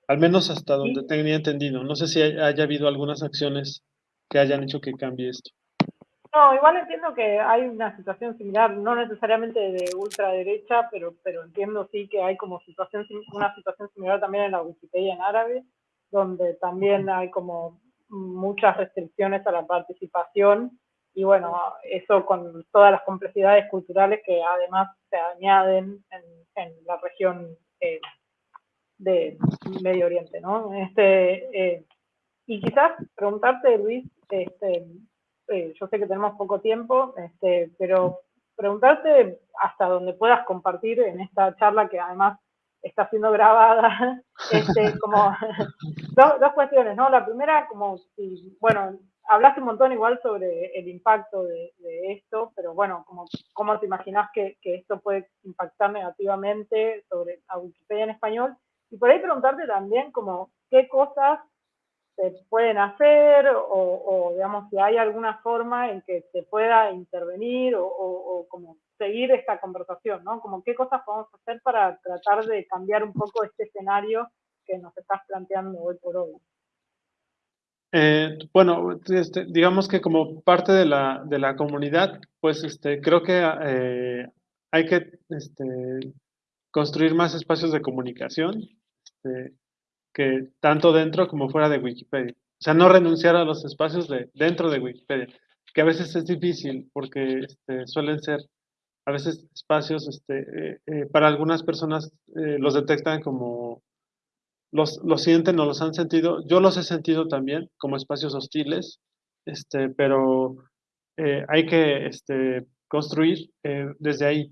Al menos hasta donde tenía entendido. No sé si haya habido algunas acciones que hayan hecho que cambie esto. No, igual entiendo que hay una situación similar, no necesariamente de ultraderecha, pero, pero entiendo sí que hay como situación, una situación similar también en la Wikipedia en árabe, donde también hay como muchas restricciones a la participación y bueno, eso con todas las complejidades culturales que además se añaden en, la región eh, de Medio Oriente, ¿no? Este, eh, y quizás preguntarte, Luis, este, eh, yo sé que tenemos poco tiempo, este, pero preguntarte hasta donde puedas compartir en esta charla que además está siendo grabada, este, como dos, cuestiones, ¿no? La primera, como si, bueno, hablaste un montón igual sobre el impacto de, esto, pero bueno, como, ¿cómo te imaginas que, que, esto puede impactar negativamente sobre a Wikipedia en español? Y por ahí preguntarte también como qué cosas se pueden hacer o, digamos, si hay alguna forma en que se pueda intervenir o, como seguir esta conversación, ¿no? Como qué cosas podemos hacer para tratar de cambiar un poco este escenario que nos estás planteando hoy por hoy. Eh, bueno, este, digamos que como parte de la, comunidad, pues este, creo que eh, hay que este, construir más espacios de comunicación. Este, que tanto dentro como fuera de Wikipedia. O sea, no renunciar a los espacios de, dentro de Wikipedia, que a veces es difícil porque suelen ser a veces espacios, eh, eh, para algunas personas los detectan como, los, los sienten o los han sentido, yo los he sentido también como espacios hostiles, este, pero hay que este, construir desde ahí.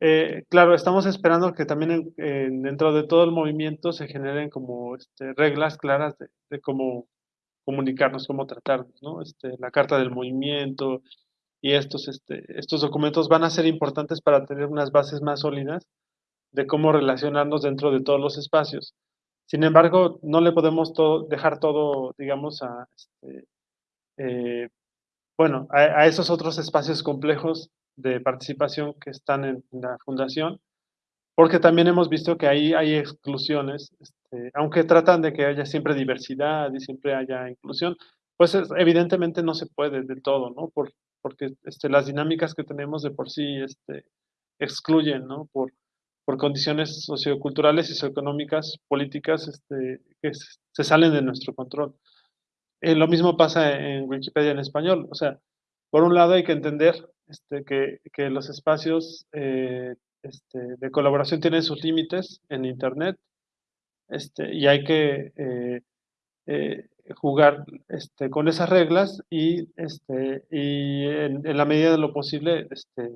Eh, claro, estamos esperando que también dentro de todo el movimiento se generen como este, reglas claras de, cómo comunicarnos, cómo tratarnos, ¿no? Este, la carta del movimiento y estos, este, estos documentos van a ser importantes para tener unas bases más sólidas de cómo relacionarnos dentro de todos los espacios. Sin embargo, no le podemos dejar todo, digamos, a, este, eh, bueno, a esos otros espacios complejos de participación que están en, la fundación, porque también hemos visto que ahí hay exclusiones, este, aunque tratan de que haya siempre diversidad y siempre haya inclusión, pues evidentemente no se puede del todo, ¿no? Por, porque este, las dinámicas que tenemos de por sí excluyen, ¿no? Por condiciones socioculturales socioeconómicas, políticas, este, que se salen de nuestro control. Eh, lo mismo pasa en Wikipedia en español, o sea, por un lado hay que entender este, que, los espacios eh, este, de colaboración tienen sus límites en Internet este, y hay que eh, eh, jugar este, con esas reglas y, este, y en, la medida de lo posible este,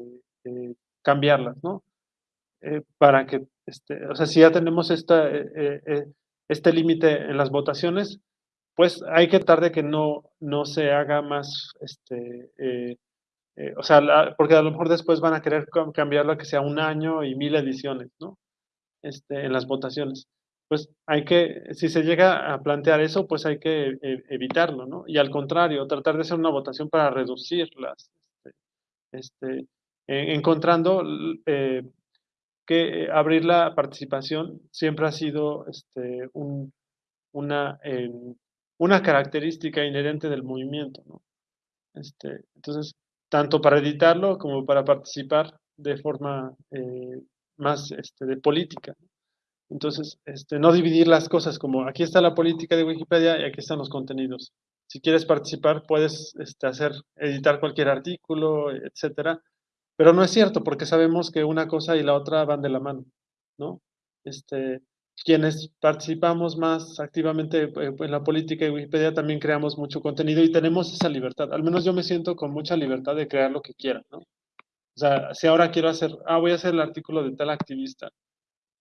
cambiarlas, ¿no? Para que, este, o sea, si ya tenemos esta, este límite en las votaciones, pues hay que tratar de que no, no se haga más este, eh, o sea, porque a lo mejor después van a querer cambiarlo a que sea un año y mil ediciones, ¿no? Este, en las votaciones. Pues hay que, si se llega a plantear eso, pues hay que eh, evitarlo, ¿no? Y al contrario, tratar de hacer una votación para reducirlas, este, este encontrando eh, que abrir la participación siempre ha sido este, un, una, una característica inherente del movimiento, ¿no? Este, entonces, tanto para editarlo como para participar de forma eh, más este, de política. Entonces, este, no dividir las cosas como aquí está la política de Wikipedia y aquí están los contenidos. Si quieres participar, puedes este, hacer, editar cualquier artículo, etcétera. Pero no es cierto, porque sabemos que una cosa y la otra van de la mano, ¿no? Este, quienes participamos más activamente eh, en la política de Wikipedia también creamos mucho contenido y tenemos esa libertad. Al menos yo me siento con mucha libertad de crear lo que quiera, ¿no? O sea, si ahora quiero hacer, ah, voy a hacer el artículo de tal activista,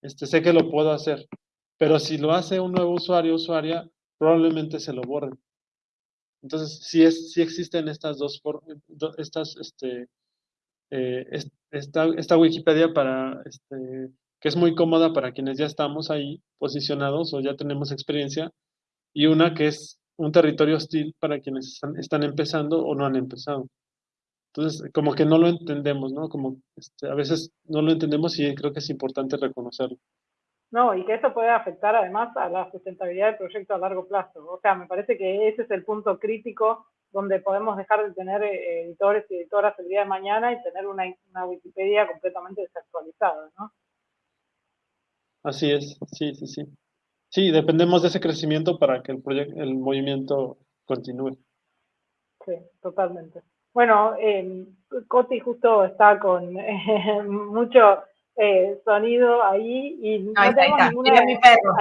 este, sé que lo puedo hacer, pero si lo hace un nuevo usuario o usuaria, probablemente se lo borren. Entonces, sí, es, sí existen estas dos, estas, este, eh, esta, esta, Wikipedia para, este, que es muy cómoda para quienes ya estamos ahí posicionados o ya tenemos experiencia, y una que es un territorio hostil para quienes están, empezando o no han empezado. Entonces, como que no lo entendemos, ¿no? Como este, a veces no lo entendemos y creo que es importante reconocerlo. No, y que eso puede afectar además a la sustentabilidad del proyecto a largo plazo. O sea, me parece que ese es el punto crítico donde podemos dejar de tener eh, editores y editoras el día de mañana y tener una, Wikipedia completamente desactualizada, ¿no? Así es, sí, sí, sí. Sí, dependemos de ese crecimiento para que el, proyecto, el movimiento continúe. Sí, totalmente. Bueno, eh, Coti justo está con mucho eh, sonido ahí y no, ahí está, Era mi perro.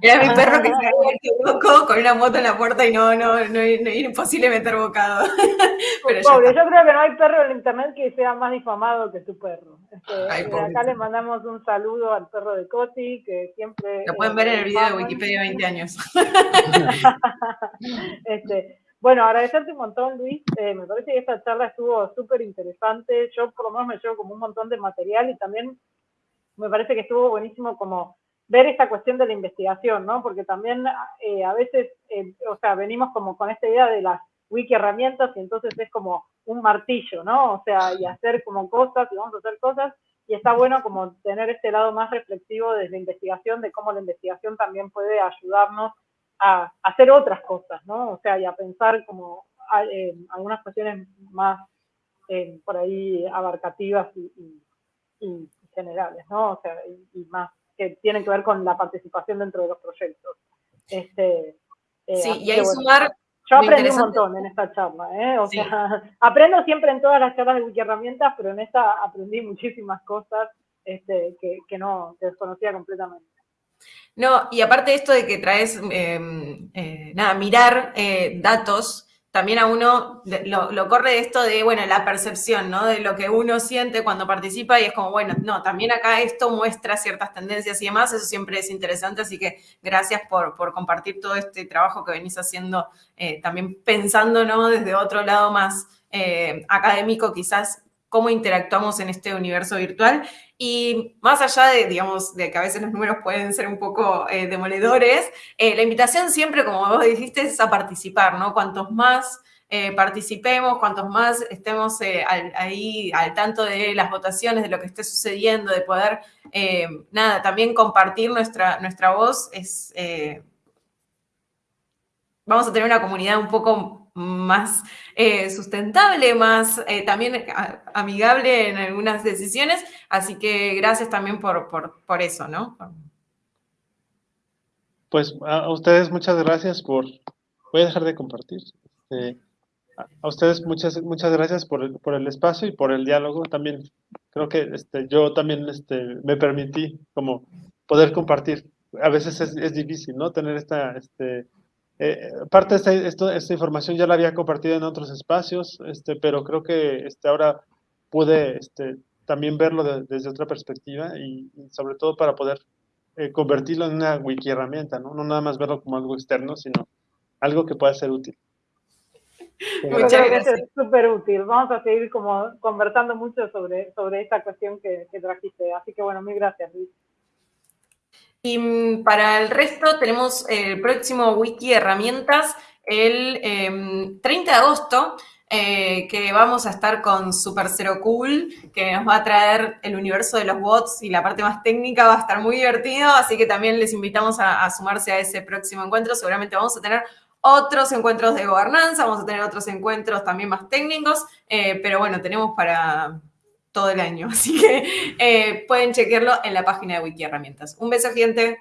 Era mi perro que se había equivocado con una moto en la puerta y no, no, no, era imposible meter bocado. Pero Pobre, yo creo que no hay perro en internet que sea más difamado que tu perro. Este, acá le mandamos un saludo al perro de Coti, que siempre... Lo pueden ver en el video de Wikipedia 20 años. este, bueno, agradecerte un montón, Luis. Eh, me parece que esta charla estuvo súper interesante. Yo por lo menos me llevo como un montón de material y también me parece que estuvo buenísimo como ver esta cuestión de la investigación, ¿no? Porque también eh, a veces, eh, o sea, venimos como con esta idea de las wiki herramientas y entonces es como un martillo, ¿no? O sea, y hacer como cosas y vamos a hacer cosas y está bueno como tener este lado más reflexivo desde la investigación, de cómo la investigación también puede ayudarnos a, hacer otras cosas, ¿no? O sea, y a pensar como eh, algunas cuestiones más por ahí abarcativas y, y generales, ¿no? O sea, y, más que tienen que ver con la participación dentro de los proyectos. Este, eh, sí, y ahí sumar... Yo aprendí un montón en esta charla, ¿eh? O sea, aprendo siempre en todas las charlas de Wiki Herramientas, pero en esta aprendí muchísimas cosas este, que, que no, que desconocía completamente. No, y aparte de esto de que traes, em, eh, nada, mirar eh, datos también a uno lo, corre esto de, bueno, la percepción, ¿no? De lo que uno siente cuando participa y es como, bueno, no, también acá esto muestra ciertas tendencias y demás, eso siempre es interesante, así que gracias por, compartir todo este trabajo que venís haciendo, eh, también pensando, ¿no? Desde otro lado más académico quizás, cómo interactuamos en este universo virtual. Y más allá de, digamos, de que a veces los números pueden ser un poco eh, demoledores, eh, la invitación siempre, como vos dijiste, es a participar, ¿no? Cuantos más eh, participemos, cuantos más estemos ahí al tanto de las votaciones, de lo que esté sucediendo, de poder, nada, también compartir nuestra, nuestra voz, es, vamos a tener una comunidad un poco más eh, sustentable, más eh, también amigable en algunas decisiones. Así que gracias también por, por, eso, ¿no? Pues a ustedes muchas gracias por... Voy a dejar de compartir. Este, a ustedes muchas, muchas gracias por el, por el espacio y por el diálogo. También creo que este, yo también este, me permití como poder compartir. A veces es, es difícil, ¿no? Tener esta... Este, eh, parte de esta, esta, información ya la había compartido en otros espacios, este, pero creo que este, ahora pude este, también verlo desde otra perspectiva y, sobre todo para poder eh, convertirlo en una wiki herramienta, ¿no? no nada más verlo como algo externo, sino algo que pueda ser útil. Muchas gracias. Es súper útil. Vamos a seguir como conversando mucho sobre, sobre esta cuestión que, que trajiste. Así que bueno, mil gracias, Luis. Y mm, para el resto tenemos el próximo wiki herramientas el 30 em, de agosto, eh, que vamos a estar con Super Zero Cool, que nos va a traer el universo de los bots y la parte más técnica, va a estar muy divertido, así que también les invitamos a, sumarse a ese próximo encuentro. Seguramente vamos a tener otros encuentros de gobernanza, vamos a tener otros encuentros también más técnicos, eh, pero bueno, tenemos para, todo el año. Así que eh, pueden chequearlo en la página de Wiki Herramientas. Un beso, gente.